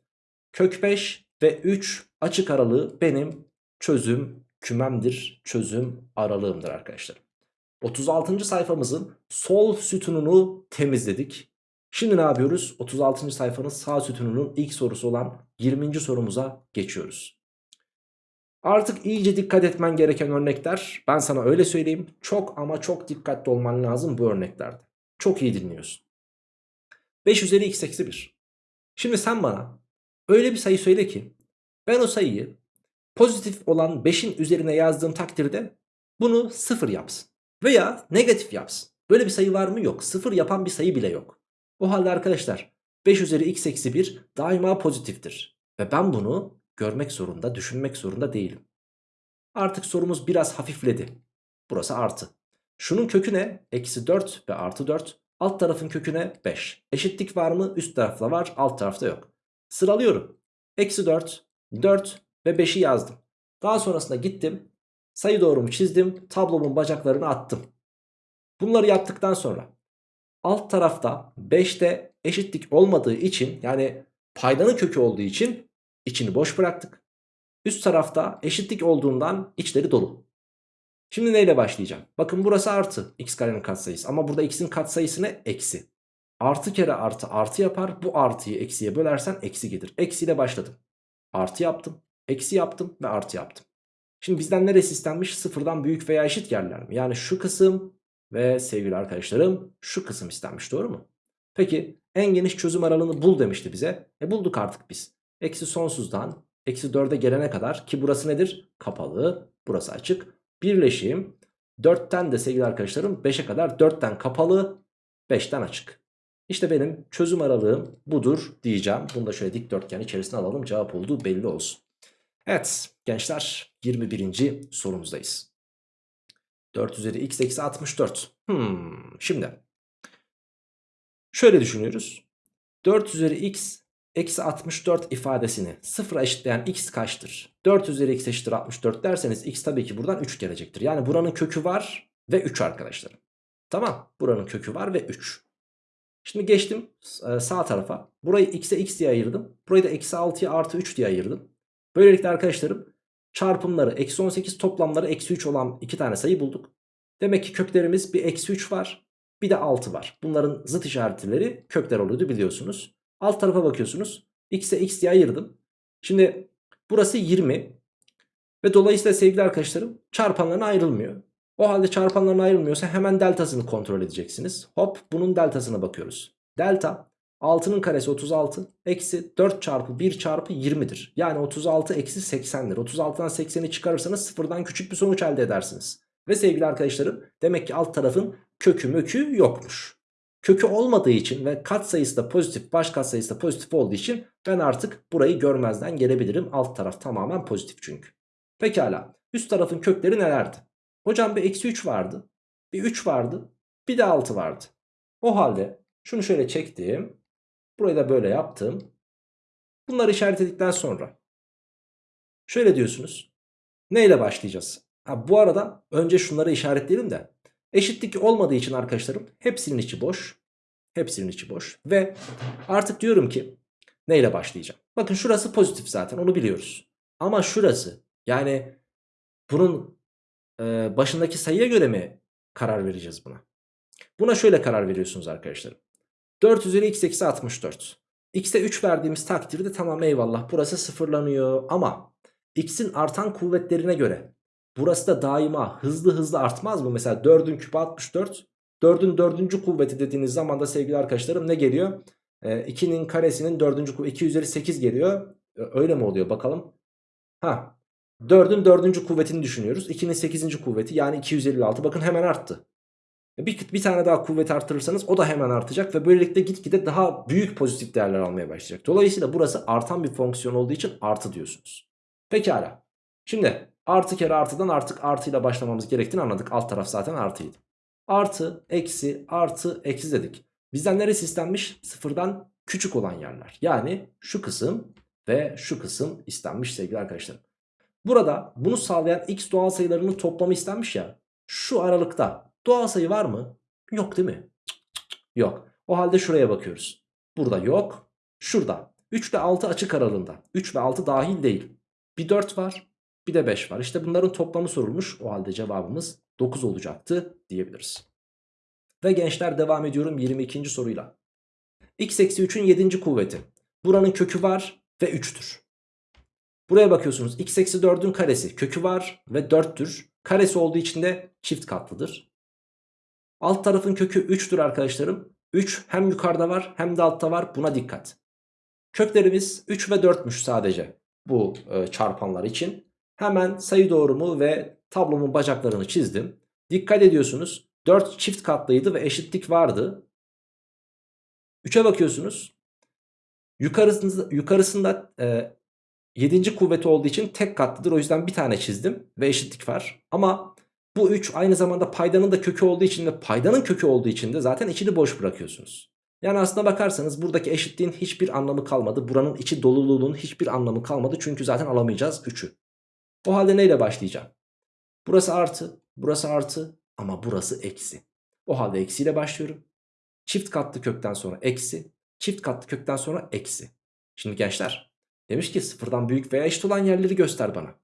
kök 5 ve 3 açık aralığı benim çözüm kümemdir. Çözüm aralığımdır arkadaşlar. 36. sayfamızın sol sütununu temizledik. Şimdi ne yapıyoruz? 36. sayfanın sağ sütununun ilk sorusu olan 20. sorumuza geçiyoruz. Artık iyice dikkat etmen gereken örnekler. Ben sana öyle söyleyeyim. Çok ama çok dikkatli olman lazım bu örneklerde. Çok iyi dinliyorsun. 5 üzeri x eksi 1. Şimdi sen bana öyle bir sayı söyle ki ben o sayıyı pozitif olan 5'in üzerine yazdığım takdirde bunu 0 yapsın. Veya negatif yapsın. Böyle bir sayı var mı? Yok. 0 yapan bir sayı bile yok. O halde arkadaşlar 5 üzeri x eksi 1 daima pozitiftir. Ve ben bunu görmek zorunda, düşünmek zorunda değilim. Artık sorumuz biraz hafifledi. Burası artı. Şunun kökü ne? Eksi 4 ve artı 4. Alt tarafın köküne 5. Eşitlik var mı? Üst tarafta var, alt tarafta yok. Sıralıyorum. Eksi 4, 4 ve 5'i yazdım. Daha sonrasında gittim. Sayı doğrumu çizdim. Tablomun bacaklarını attım. Bunları yaptıktan sonra alt tarafta 5'te eşitlik olmadığı için yani paydanın kökü olduğu için içini boş bıraktık. Üst tarafta eşitlik olduğundan içleri dolu. Şimdi neyle başlayacağım? Bakın burası artı x karenin katsayısı ama burada x'in katsayısı ne? Eksi. Artı kere artı artı yapar. Bu artıyı eksiye bölersen eksi gelir. Eksiyle başladım. Artı yaptım. Eksi yaptım ve artı yaptım. Şimdi bizden neresi istenmiş? Sıfırdan büyük veya eşit yerler mi? Yani şu kısım ve sevgili arkadaşlarım şu kısım istenmiş doğru mu? Peki en geniş çözüm aralığını bul demişti bize. E bulduk artık biz. Eksi sonsuzdan eksi 4'e gelene kadar ki burası nedir? Kapalı. Burası açık. Birleşim 4'ten de sevgili arkadaşlarım 5'e kadar 4'ten kapalı 5'ten açık. İşte benim çözüm aralığım budur diyeceğim. Bunu da şöyle dikdörtgen içerisine alalım. Cevap olduğu belli olsun. Evet gençler 21. sorumuzdayız. 4 üzeri x eksi 64. Hmm, şimdi şöyle düşünüyoruz. 4 üzeri x eksi 64 ifadesini sıfıra eşitleyen x kaçtır? 4 üzeri x eşittir 64 derseniz x tabii ki buradan 3 gelecektir. Yani buranın kökü var ve 3 arkadaşlar. Tamam buranın kökü var ve 3. Şimdi geçtim e, sağ tarafa. Burayı x'e x diye ayırdım. Burayı da eksi 6'ya artı 3 diye ayırdım. Böylelikle arkadaşlarım çarpımları eksi 18 toplamları eksi 3 olan iki tane sayı bulduk. Demek ki köklerimiz bir eksi 3 var bir de 6 var. Bunların zıt işaretleri kökler oluyordu biliyorsunuz. Alt tarafa bakıyorsunuz. X'e x diye ayırdım. Şimdi burası 20 ve dolayısıyla sevgili arkadaşlarım çarpanlarına ayrılmıyor. O halde çarpanlarına ayrılmıyorsa hemen deltasını kontrol edeceksiniz. Hop bunun deltasına bakıyoruz. Delta 6'nın karesi 36 eksi 4 çarpı 1 çarpı 20'dir. Yani 36 eksi 80'dir. 36'dan 80'i çıkarırsanız sıfırdan küçük bir sonuç elde edersiniz. Ve sevgili arkadaşlarım demek ki alt tarafın kökü mökü yokmuş. Kökü olmadığı için ve katsayısı da pozitif baş katsayısı da pozitif olduğu için ben artık burayı görmezden gelebilirim. Alt taraf tamamen pozitif çünkü. Pekala üst tarafın kökleri nelerdi? Hocam bir eksi 3 vardı. Bir 3 vardı. Bir de 6 vardı. O halde şunu şöyle çektim. Burayı da böyle yaptım. Bunları işaretledikten sonra şöyle diyorsunuz. Neyle başlayacağız? Ha, bu arada önce şunları işaretleyelim de eşitlik olmadığı için arkadaşlarım hepsinin içi boş. Hepsinin içi boş ve artık diyorum ki neyle başlayacağım? Bakın şurası pozitif zaten onu biliyoruz. Ama şurası yani bunun e, başındaki sayıya göre mi karar vereceğiz buna? Buna şöyle karar veriyorsunuz arkadaşlarım. 4 üzeri x eksi 64. X'e 3 verdiğimiz takdirde tamam eyvallah burası sıfırlanıyor ama x'in artan kuvvetlerine göre burası da daima hızlı hızlı artmaz mı? Mesela 4'ün küpü 64. 4'ün 4. kuvveti dediğiniz zaman da sevgili arkadaşlarım ne geliyor? Ee, 2'nin karesinin 4. kuvveti 2 üzeri 8 geliyor. Ee, öyle mi oluyor bakalım. Ha 4'ün 4. kuvvetini düşünüyoruz. 2'nin 8. kuvveti yani 256 bakın hemen arttı. Bir, bir tane daha kuvvet arttırırsanız o da hemen artacak ve böylelikle gitgide daha büyük pozitif değerler almaya başlayacak. Dolayısıyla burası artan bir fonksiyon olduğu için artı diyorsunuz. Pekala. Şimdi Artı kere artıdan artık artıyla başlamamız gerektiğini anladık. Alt taraf zaten artıydı. Artı, eksi, artı, eksi dedik. Bizden neresi istenmiş? Sıfırdan küçük olan yerler. Yani şu kısım ve şu kısım istenmiş sevgili arkadaşlarım. Burada bunu sağlayan x doğal sayılarının toplamı istenmiş ya. Şu aralıkta doğal sayı var mı? Yok değil mi? Yok. O halde şuraya bakıyoruz. Burada yok. Şurada. 3 ile 6 açık aralığında. 3 ve 6 dahil değil. Bir 4 var. Bir de 5 var. İşte bunların toplamı sorulmuş. O halde cevabımız 9 olacaktı diyebiliriz. Ve gençler devam ediyorum 22. soruyla. x eksi 3'ün 7. kuvveti. Buranın kökü var ve 3'tür. Buraya bakıyorsunuz x eksi 4'ün karesi kökü var ve 4'tür. Karesi olduğu için de çift katlıdır. Alt tarafın kökü 3'tür arkadaşlarım. 3 hem yukarıda var hem de altta var buna dikkat. Köklerimiz 3 ve 4'müş sadece bu e, çarpanlar için. Hemen sayı doğrumu ve tablomun bacaklarını çizdim. Dikkat ediyorsunuz 4 çift katlıydı ve eşitlik vardı. 3'e bakıyorsunuz. Yukarısında, yukarısında e, 7. kuvveti olduğu için tek katlıdır. O yüzden bir tane çizdim ve eşitlik var. Ama bu 3 aynı zamanda paydanın da kökü olduğu için ve paydanın kökü olduğu için de zaten içini boş bırakıyorsunuz. Yani aslına bakarsanız buradaki eşitliğin hiçbir anlamı kalmadı. Buranın içi doluluğunun hiçbir anlamı kalmadı. Çünkü zaten alamayacağız 3'ü. O halde neyle başlayacağım? Burası artı, burası artı ama burası eksi. O halde eksiyle başlıyorum. Çift katlı kökten sonra eksi, çift katlı kökten sonra eksi. Şimdi gençler demiş ki sıfırdan büyük veya eşit olan yerleri göster bana.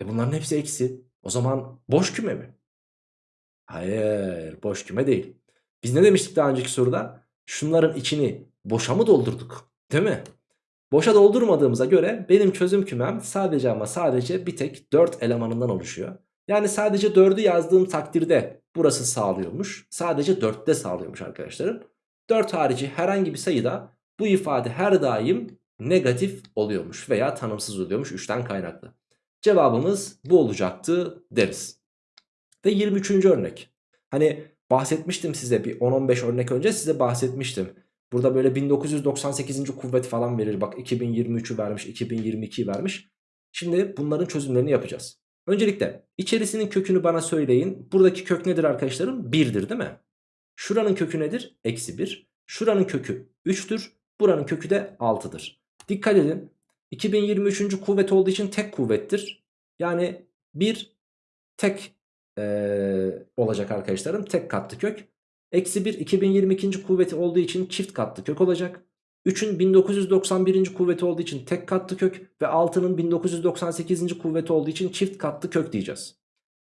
E bunların hepsi eksi. O zaman boş küme mi? Hayır boş küme değil. Biz ne demiştik daha önceki soruda? Şunların içini boşa mı doldurduk? Değil mi? Boşa doldurmadığımıza göre benim çözüm kümem sadece ama sadece bir tek 4 elemanından oluşuyor. Yani sadece 4'ü yazdığım takdirde burası sağlıyormuş. Sadece 4'te sağlıyormuş arkadaşlarım. 4 harici herhangi bir sayıda bu ifade her daim negatif oluyormuş veya tanımsız oluyormuş 3'ten kaynaklı. Cevabımız bu olacaktı deriz. Ve 23. örnek. Hani bahsetmiştim size bir 10-15 örnek önce size bahsetmiştim. Burada böyle 1998. kuvvet falan verir. Bak 2023'ü vermiş, 2022'yi vermiş. Şimdi bunların çözümlerini yapacağız. Öncelikle içerisinin kökünü bana söyleyin. Buradaki kök nedir arkadaşlarım? 1'dir değil mi? Şuranın kökü nedir? Eksi 1. Şuranın kökü 3'tür. Buranın kökü de 6'dır. Dikkat edin. 2023. kuvvet olduğu için tek kuvvettir. Yani bir tek ee, olacak arkadaşlarım. Tek katlı kök. Eksi 1 2022. kuvveti olduğu için çift katlı kök olacak. 3'ün 1991. kuvveti olduğu için tek katlı kök ve 6'nın 1998. kuvveti olduğu için çift katlı kök diyeceğiz.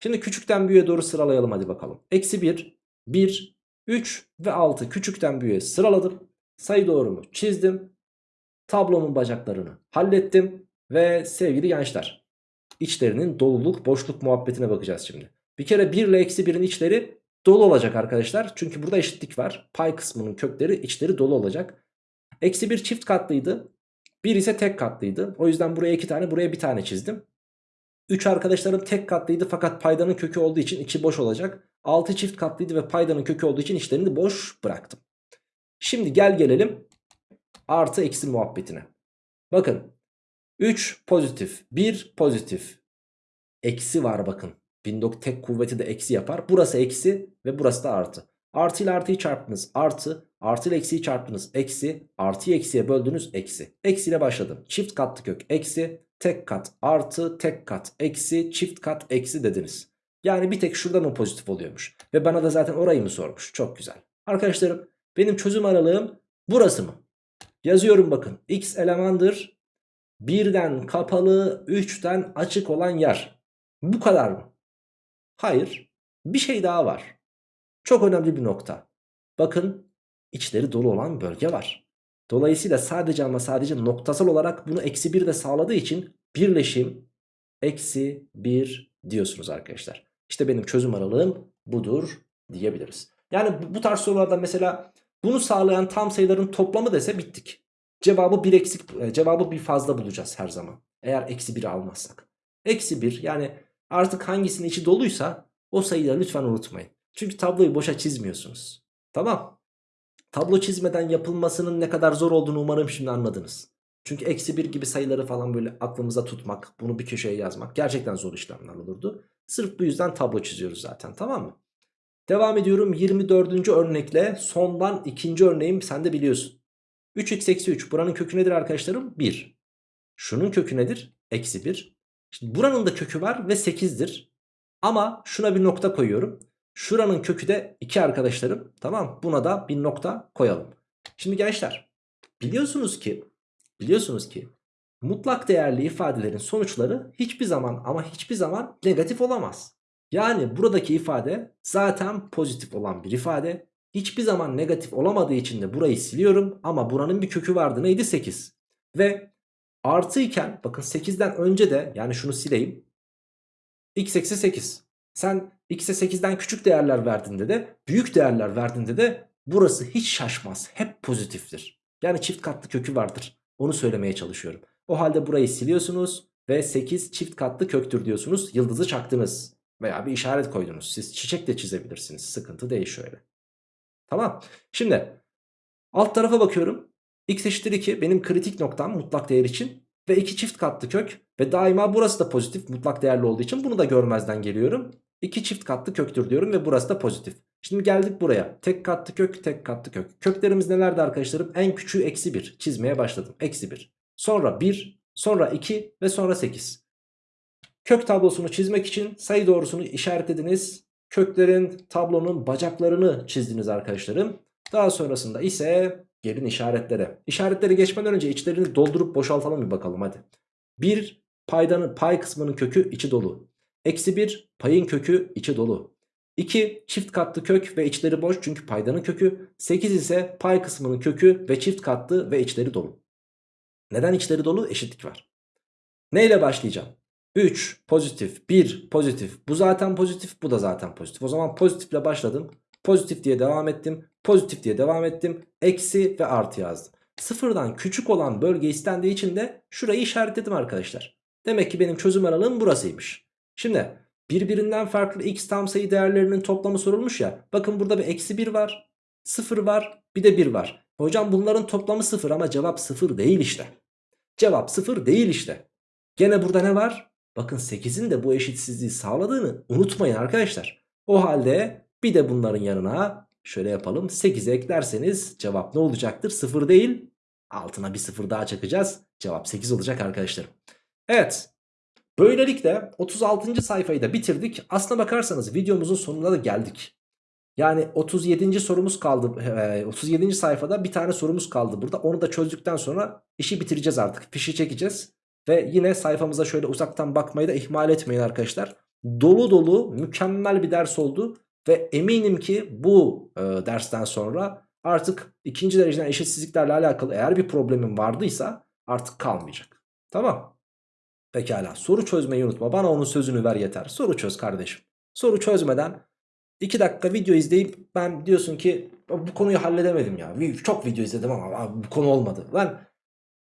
Şimdi küçükten büyüğe doğru sıralayalım hadi bakalım. Eksi 1, 1, 3 ve 6 küçükten büyüğe sıraladım. Sayı doğrumu çizdim. Tablomun bacaklarını hallettim. Ve sevgili gençler içlerinin doluluk boşluk muhabbetine bakacağız şimdi. Bir kere 1 ile eksi 1'in içleri dolu olacak arkadaşlar. Çünkü burada eşitlik var. Pay kısmının kökleri içleri dolu olacak. Eksi 1 çift katlıydı. 1 ise tek katlıydı. O yüzden buraya 2 tane buraya bir tane çizdim. 3 arkadaşlarım tek katlıydı fakat paydanın kökü olduğu için içi boş olacak. 6 çift katlıydı ve paydanın kökü olduğu için içlerini boş bıraktım. Şimdi gel gelelim artı eksi muhabbetine. Bakın 3 pozitif 1 pozitif eksi var bakın. Windok tek kuvveti de eksi yapar. Burası eksi ve burası da artı. Artı ile artıyı çarptınız artı. Artı ile eksiyi çarptınız eksi. Artıyı eksiye böldünüz eksi. Eksi ile başladım. Çift katlı kök eksi. Tek kat artı tek kat eksi çift kat eksi dediniz. Yani bir tek şurada mı pozitif oluyormuş. Ve bana da zaten orayı mı sormuş. Çok güzel. Arkadaşlarım benim çözüm aralığım burası mı? Yazıyorum bakın. X elemandır. Birden kapalı 3'ten açık olan yer. Bu kadar mı? Hayır. Bir şey daha var. Çok önemli bir nokta. Bakın içleri dolu olan bölge var. Dolayısıyla sadece ama sadece noktasal olarak bunu eksi 1 de sağladığı için birleşim eksi 1 diyorsunuz arkadaşlar. İşte benim çözüm aralığım budur diyebiliriz. Yani bu, tarz sorularda mesela bunu sağlayan tam sayıların toplamı dese bittik. Cevabı bir eksik, e, cevabı bir fazla bulacağız her zaman. Eğer eksi 1'i almazsak. Eksi 1 yani Artık hangisinin içi doluysa o sayıları lütfen unutmayın. Çünkü tabloyu boşa çizmiyorsunuz. Tamam. Tablo çizmeden yapılmasının ne kadar zor olduğunu umarım şimdi anladınız. Çünkü eksi 1 gibi sayıları falan böyle aklımıza tutmak, bunu bir köşeye yazmak gerçekten zor işlemler olurdu. Sırf bu yüzden tablo çiziyoruz zaten tamam mı? Devam ediyorum 24. örnekle sondan ikinci örneğim sen de biliyorsun. 3x eksi 3 buranın kökü nedir arkadaşlarım? 1. Şunun kökü nedir? Eksi 1. Şimdi buranın da kökü var ve 8'dir. Ama şuna bir nokta koyuyorum. Şuranın kökü de 2 arkadaşlarım. Tamam buna da bir nokta koyalım. Şimdi gençler biliyorsunuz ki biliyorsunuz ki mutlak değerli ifadelerin sonuçları hiçbir zaman ama hiçbir zaman negatif olamaz. Yani buradaki ifade zaten pozitif olan bir ifade. Hiçbir zaman negatif olamadığı için de burayı siliyorum ama buranın bir kökü vardı neydi 8. Ve artı iken bakın 8'den önce de yani şunu sileyim. x eksi 8. Sen x'e 8'den küçük değerler verdiğinde de büyük değerler verdiğinde de burası hiç şaşmaz. Hep pozitiftir. Yani çift katlı kökü vardır. Onu söylemeye çalışıyorum. O halde burayı siliyorsunuz ve 8 çift katlı köktür diyorsunuz. Yıldızı çaktınız. Veya bir işaret koydunuz. Siz çiçek de çizebilirsiniz. Sıkıntı değil şöyle. Tamam. Şimdi alt tarafa bakıyorum. X eşittir 2 benim kritik noktam mutlak değer için. Ve 2 çift katlı kök. Ve daima burası da pozitif mutlak değerli olduğu için bunu da görmezden geliyorum. 2 çift katlı köktür diyorum ve burası da pozitif. Şimdi geldik buraya. Tek katlı kök, tek katlı kök. Köklerimiz nelerdi arkadaşlarım? En küçüğü eksi 1. Çizmeye başladım. Eksi 1. Sonra 1, sonra 2 ve sonra 8. Kök tablosunu çizmek için sayı doğrusunu işaretlediniz. Köklerin tablonun bacaklarını çizdiniz arkadaşlarım. Daha sonrasında ise gelin işaretlere. İşaretleri geçmeden önce içlerini doldurup boşaltalım bir bakalım hadi. 1 paydanın pay kısmının kökü içi dolu. Eksi 1 payın kökü içi dolu. 2 çift katlı kök ve içleri boş çünkü paydanın kökü. 8 ise pay kısmının kökü ve çift katlı ve içleri dolu. Neden içleri dolu? Eşitlik var. Neyle başlayacağım? 3 pozitif 1 pozitif bu zaten pozitif bu da zaten pozitif. O zaman pozitifle başladım. Pozitif diye devam ettim. Pozitif diye devam ettim. Eksi ve artı yazdım. Sıfırdan küçük olan bölge istendiği için de şurayı işaretledim arkadaşlar. Demek ki benim çözüm aralığım burasıymış. Şimdi birbirinden farklı x tam sayı değerlerinin toplamı sorulmuş ya. Bakın burada bir eksi 1 var. 0 var bir de 1 var. Hocam bunların toplamı 0 ama cevap 0 değil işte. Cevap 0 değil işte. Gene burada ne var? Bakın 8'in de bu eşitsizliği sağladığını unutmayın arkadaşlar. O halde bir de bunların yanına şöyle yapalım. 8'e eklerseniz cevap ne olacaktır? 0 değil. Altına bir 0 daha çakacağız. Cevap 8 olacak arkadaşlarım. Evet. Böylelikle 36. sayfayı da bitirdik. Aslına bakarsanız videomuzun sonuna da geldik. Yani 37. sorumuz kaldı. 37. sayfada bir tane sorumuz kaldı burada. Onu da çözdükten sonra işi bitireceğiz artık. Fişi çekeceğiz. Ve yine sayfamıza şöyle uzaktan bakmayı da ihmal etmeyin arkadaşlar. Dolu dolu mükemmel bir ders oldu. Ve eminim ki bu e, dersten sonra artık ikinci dereceden eşitsizliklerle alakalı eğer bir problemin vardıysa artık kalmayacak. Tamam. Pekala soru çözmeyi unutma. Bana onun sözünü ver yeter. Soru çöz kardeşim. Soru çözmeden 2 dakika video izleyip ben diyorsun ki bu konuyu halledemedim ya. Çok video izledim ama bu konu olmadı. Lan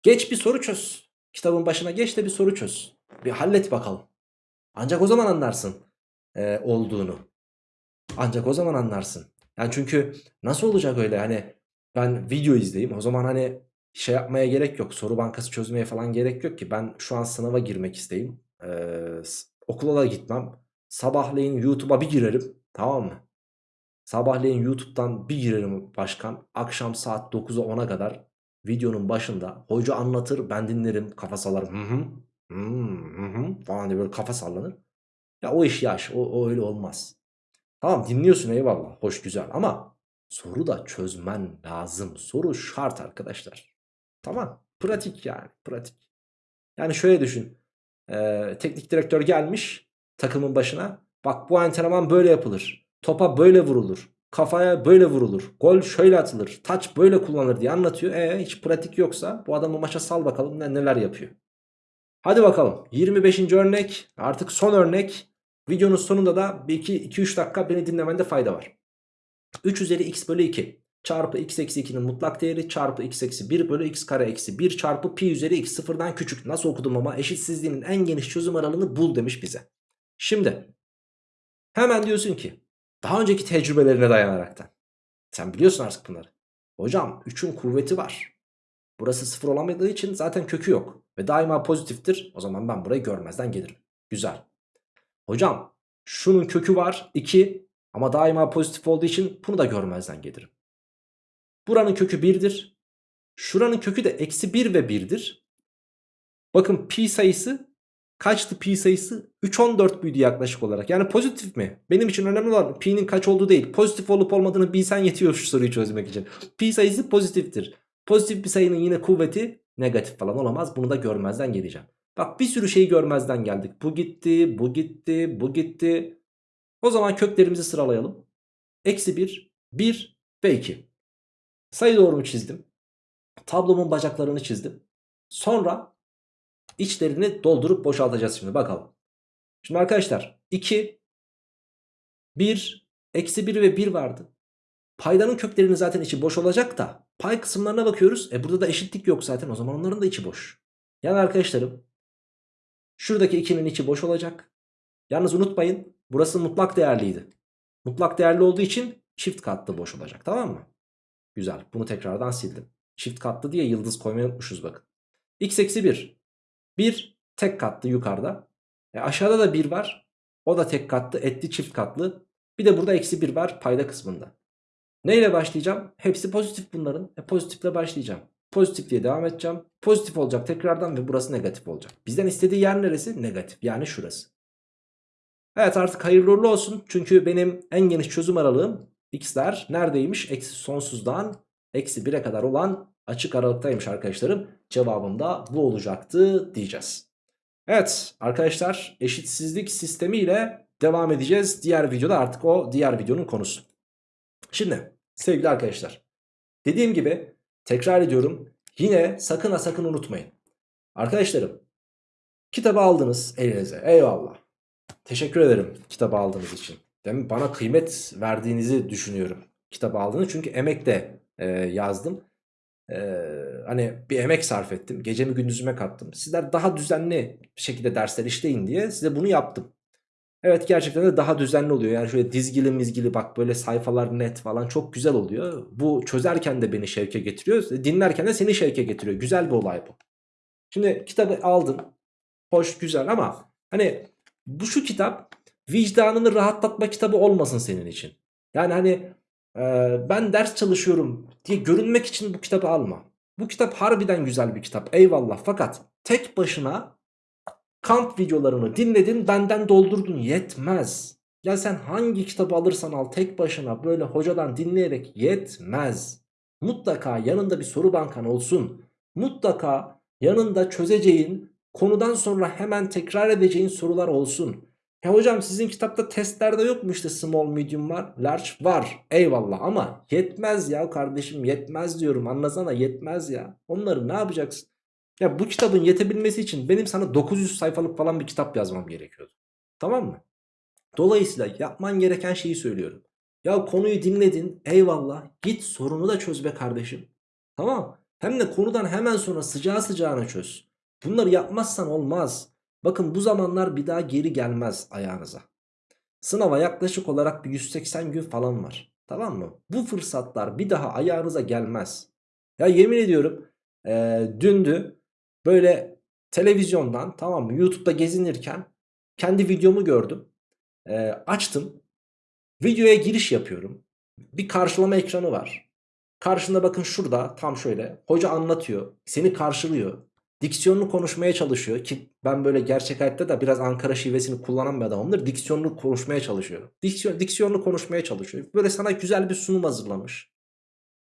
geç bir soru çöz. Kitabın başına geç de bir soru çöz. Bir hallet bakalım. Ancak o zaman anlarsın e, olduğunu. Ancak o zaman anlarsın. Yani çünkü nasıl olacak öyle hani ben video izleyeyim o zaman hani şey yapmaya gerek yok. Soru bankası çözmeye falan gerek yok ki. Ben şu an sınava girmek isteyeyim. Ee, okula da gitmem. Sabahleyin YouTube'a bir girerim. Tamam mı? Sabahleyin YouTube'dan bir girerim başkan. Akşam saat 9'a 10'a kadar videonun başında hoca anlatır ben dinlerim kafa sallarım. Hı. Hı hı, hı falan diye böyle kafa sallanır. Ya o iş yaş. O, o öyle olmaz. Tamam dinliyorsun eyvallah. Hoş güzel ama soru da çözmen lazım. Soru şart arkadaşlar. Tamam. Pratik yani. Pratik. Yani şöyle düşün. Ee, teknik direktör gelmiş takımın başına. Bak bu antrenman böyle yapılır. Topa böyle vurulur. Kafaya böyle vurulur. Gol şöyle atılır. Taç böyle kullanılır diye anlatıyor. E hiç pratik yoksa bu adamı maça sal bakalım ne, neler yapıyor. Hadi bakalım 25. örnek artık son örnek. Videonun sonunda da 2-3 dakika beni dinlemende fayda var. 3 üzeri x bölü 2 çarpı x eksi 2'nin mutlak değeri çarpı x eksi 1 bölü x kare eksi 1 çarpı pi üzeri x sıfırdan küçük. Nasıl okudum ama eşitsizliğinin en geniş çözüm aralığını bul demiş bize. Şimdi hemen diyorsun ki daha önceki tecrübelerine dayanaraktan. Sen biliyorsun artık bunları. Hocam 3'ün kuvveti var. Burası 0 olamadığı için zaten kökü yok. Ve daima pozitiftir. O zaman ben burayı görmezden gelirim. Güzel. Hocam şunun kökü var 2 ama daima pozitif olduğu için bunu da görmezden gelirim. Buranın kökü 1'dir. Şuranın kökü de eksi 1 ve 1'dir. Bakın pi sayısı kaçtı pi sayısı? 3.14 büyüdü yaklaşık olarak. Yani pozitif mi? Benim için önemli olan pi'nin kaç olduğu değil. Pozitif olup olmadığını bilsen yetiyor şu soruyu çözmek için. Pi sayısı pozitiftir. Pozitif bir sayının yine kuvveti negatif falan olamaz. Bunu da görmezden geleceğim. Bak bir sürü şeyi görmezden geldik. Bu gitti, bu gitti, bu gitti. O zaman köklerimizi sıralayalım. Eksi 1, 1 ve 2. Sayı doğrumu çizdim. Tablomun bacaklarını çizdim. Sonra içlerini doldurup boşaltacağız şimdi bakalım. Şimdi arkadaşlar 2, 1, eksi 1 ve 1 vardı. Paydanın köklerinin zaten içi boş olacak da pay kısımlarına bakıyoruz. E burada da eşitlik yok zaten o zaman onların da içi boş. Yani arkadaşlarım şuradaki 2'nin içi boş olacak. Yalnız unutmayın burası mutlak değerliydi. Mutlak değerli olduğu için çift katlı boş olacak tamam mı? Güzel bunu tekrardan sildim. Çift katlı diye yıldız koymayı unutmuşuz bakın. x eksi 1. 1 tek katlı yukarıda. E aşağıda da 1 var. O da tek katlı etli çift katlı. Bir de burada eksi 1 var payda kısmında. Neyle başlayacağım? Hepsi pozitif bunların. E pozitifle başlayacağım. Pozitif diye devam edeceğim. Pozitif olacak tekrardan ve burası negatif olacak. Bizden istediği yer neresi? Negatif. Yani şurası. Evet artık hayırlı uğurlu olsun. Çünkü benim en geniş çözüm aralığım x'ler neredeymiş? Eksi sonsuzdan eksi 1'e kadar olan açık aralıktaymış arkadaşlarım. Cevabım da bu olacaktı diyeceğiz. Evet arkadaşlar eşitsizlik sistemiyle devam edeceğiz. Diğer videoda artık o diğer videonun konusu. Şimdi sevgili arkadaşlar dediğim gibi tekrar ediyorum yine sakın ha sakın unutmayın. Arkadaşlarım kitabı aldınız elinize eyvallah. Teşekkür ederim kitabı aldığınız için. Mi? Bana kıymet verdiğinizi düşünüyorum kitabı aldığınız çünkü emek de e, yazdım. E, hani bir emek sarf ettim. Gecemi gündüzüme kattım. Sizler daha düzenli şekilde dersler işleyin diye size bunu yaptım. Evet gerçekten de daha düzenli oluyor. Yani şöyle dizgili mizgili bak böyle sayfalar net falan çok güzel oluyor. Bu çözerken de beni şevke getiriyor. Dinlerken de seni şevke getiriyor. Güzel bir olay bu. Şimdi kitabı aldın. Hoş güzel ama hani bu şu kitap vicdanını rahatlatma kitabı olmasın senin için. Yani hani e, ben ders çalışıyorum diye görünmek için bu kitabı alma. Bu kitap harbiden güzel bir kitap eyvallah fakat tek başına kamp videolarını dinledin benden doldurdun yetmez. Ya sen hangi kitabı alırsan al tek başına böyle hocadan dinleyerek yetmez. Mutlaka yanında bir soru bankan olsun. Mutlaka yanında çözeceğin konudan sonra hemen tekrar edeceğin sorular olsun. Ya hocam sizin kitapta testlerde yok mu işte small medium var large var eyvallah ama yetmez ya kardeşim yetmez diyorum anlasana yetmez ya. Onları ne yapacaksın? Ya bu kitabın yetebilmesi için benim sana 900 sayfalık falan bir kitap yazmam gerekiyordu. Tamam mı? Dolayısıyla yapman gereken şeyi söylüyorum. Ya konuyu dinledin eyvallah git sorunu da çöz be kardeşim. Tamam Hem de konudan hemen sonra sıcağı sıcağına çöz. Bunları yapmazsan olmaz. Bakın bu zamanlar bir daha geri gelmez ayağınıza. Sınava yaklaşık olarak bir 180 gün falan var. Tamam mı? Bu fırsatlar bir daha ayağınıza gelmez. Ya yemin ediyorum e, dündü Böyle televizyondan tamam mı YouTube'da gezinirken kendi videomu gördüm. E, açtım. Videoya giriş yapıyorum. Bir karşılama ekranı var. Karşında bakın şurada tam şöyle hoca anlatıyor. Seni karşılıyor. Diksiyonunu konuşmaya çalışıyor ki ben böyle gerçek hayatta da biraz Ankara şivesini kullanan bir adamımdır. Diksiyonunu konuşmaya çalışıyor. Diksiyon, diksiyonunu konuşmaya çalışıyor. Böyle sana güzel bir sunum hazırlamış.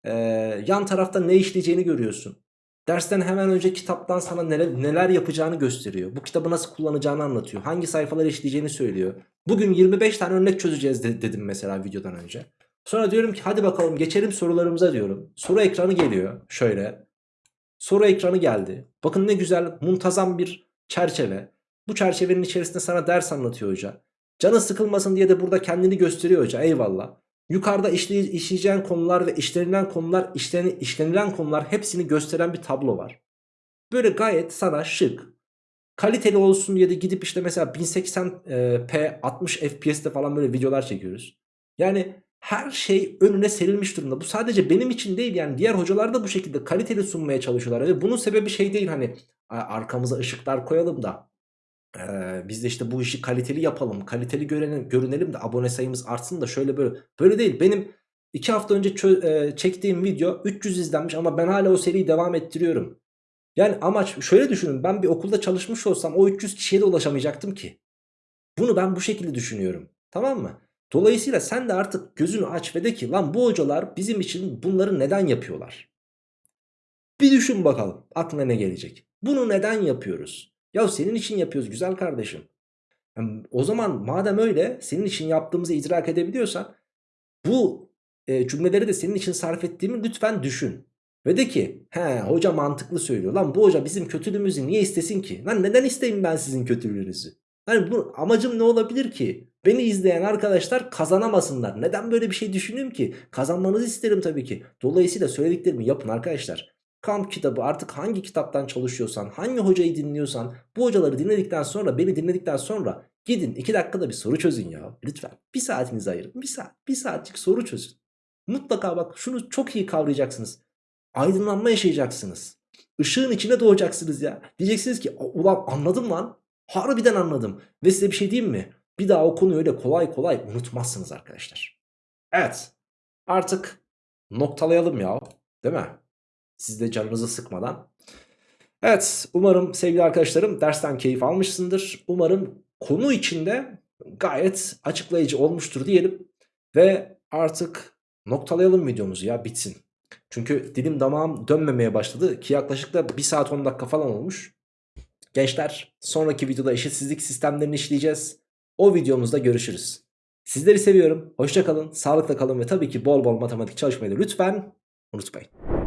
Ee, yan tarafta ne işleyeceğini görüyorsun. Dersten hemen önce kitaptan sana neler, neler yapacağını gösteriyor. Bu kitabı nasıl kullanacağını anlatıyor. Hangi sayfaları işleyeceğini söylüyor. Bugün 25 tane örnek çözeceğiz de, dedim mesela videodan önce. Sonra diyorum ki hadi bakalım geçelim sorularımıza diyorum. Soru ekranı geliyor şöyle. Soru ekranı geldi. Bakın ne güzel muntazam bir çerçeve. Bu çerçevenin içerisinde sana ders anlatıyor hoca. Canı sıkılmasın diye de burada kendini gösteriyor hoca eyvallah. Yukarıda işley işleyeceğin konular ve işlenilen konular, işleni işlenilen konular hepsini gösteren bir tablo var. Böyle gayet sana şık, kaliteli olsun diye de gidip işte mesela 1080p 60 FPS'te falan böyle videolar çekiyoruz. Yani Her şey önüne serilmiş durumda. Bu sadece benim için değil yani diğer hocalar da bu şekilde kaliteli sunmaya çalışıyorlar. Ve bunun sebebi şey değil hani "A- arkamıza ışıklar koyalım da eee, biz de işte bu işi kaliteli yapalım, kaliteli görelim, görünelim de abone sayımız artsın da şöyle böyle. Böyle değil. Benim 2 hafta önce eee, çektiğim video 300 izlenmiş ama ben hala o seriyi devam ettiriyorum. Yani amaç şöyle düşünün ben bir okulda çalışmış olsam o 300 kişiye de ulaşamayacaktım ki. Bunu ben bu şekilde düşünüyorum. Tamam mı? Dolayısıyla sen de artık gözünü aç ve de ki lan bu hocalar bizim için bunları neden yapıyorlar? Bir düşün bakalım aklına ne gelecek? Bunu neden yapıyoruz? Ya senin için yapıyoruz güzel kardeşim. Yani o zaman madem öyle senin için yaptığımızı idrak edebiliyorsan bu e, cümleleri de senin için sarf ettiğimi lütfen düşün. Ve de ki he hoca mantıklı söylüyor. Lan bu hoca bizim kötülüğümüzü niye istesin ki? Lan neden isteyeyim ben sizin kötülüğünüzü? Hani bu amacım ne olabilir ki? Beni izleyen arkadaşlar kazanamasınlar. Neden böyle bir şey düşüneyim ki? Kazanmanızı isterim tabii ki. Dolayısıyla söylediklerimi yapın arkadaşlar. Kamp kitabı artık hangi kitaptan çalışıyorsan, hangi hocayı dinliyorsan, bu hocaları dinledikten sonra, beni dinledikten sonra gidin 2 dakikada bir soru çözün ya. Lütfen bir saatinizi ayırın. Bir saat, bir saatlik soru çözün. Mutlaka bak şunu çok iyi kavrayacaksınız. Aydınlanma yaşayacaksınız. Işığın içine doğacaksınız ya. Diyeceksiniz ki ulan anladım lan. Harbiden anladım. Ve size bir şey diyeyim mi? Bir daha o konuyu öyle kolay kolay unutmazsınız arkadaşlar. Evet. Artık noktalayalım ya. Değil mi? Siz de canınızı sıkmadan. Evet. Umarım sevgili arkadaşlarım dersten keyif almışsındır. Umarım konu içinde gayet açıklayıcı olmuştur diyelim. Ve artık noktalayalım videomuzu ya bitsin. Çünkü dilim damağım dönmemeye başladı ki yaklaşık da 1 saat 10 dakika falan olmuş. Gençler sonraki videoda eşitsizlik sistemlerini işleyeceğiz. O videomuzda görüşürüz. Sizleri seviyorum. Hoşça kalın, sağlıkla kalın ve tabii ki bol bol matematik çalışmayı da lütfen unutmayın.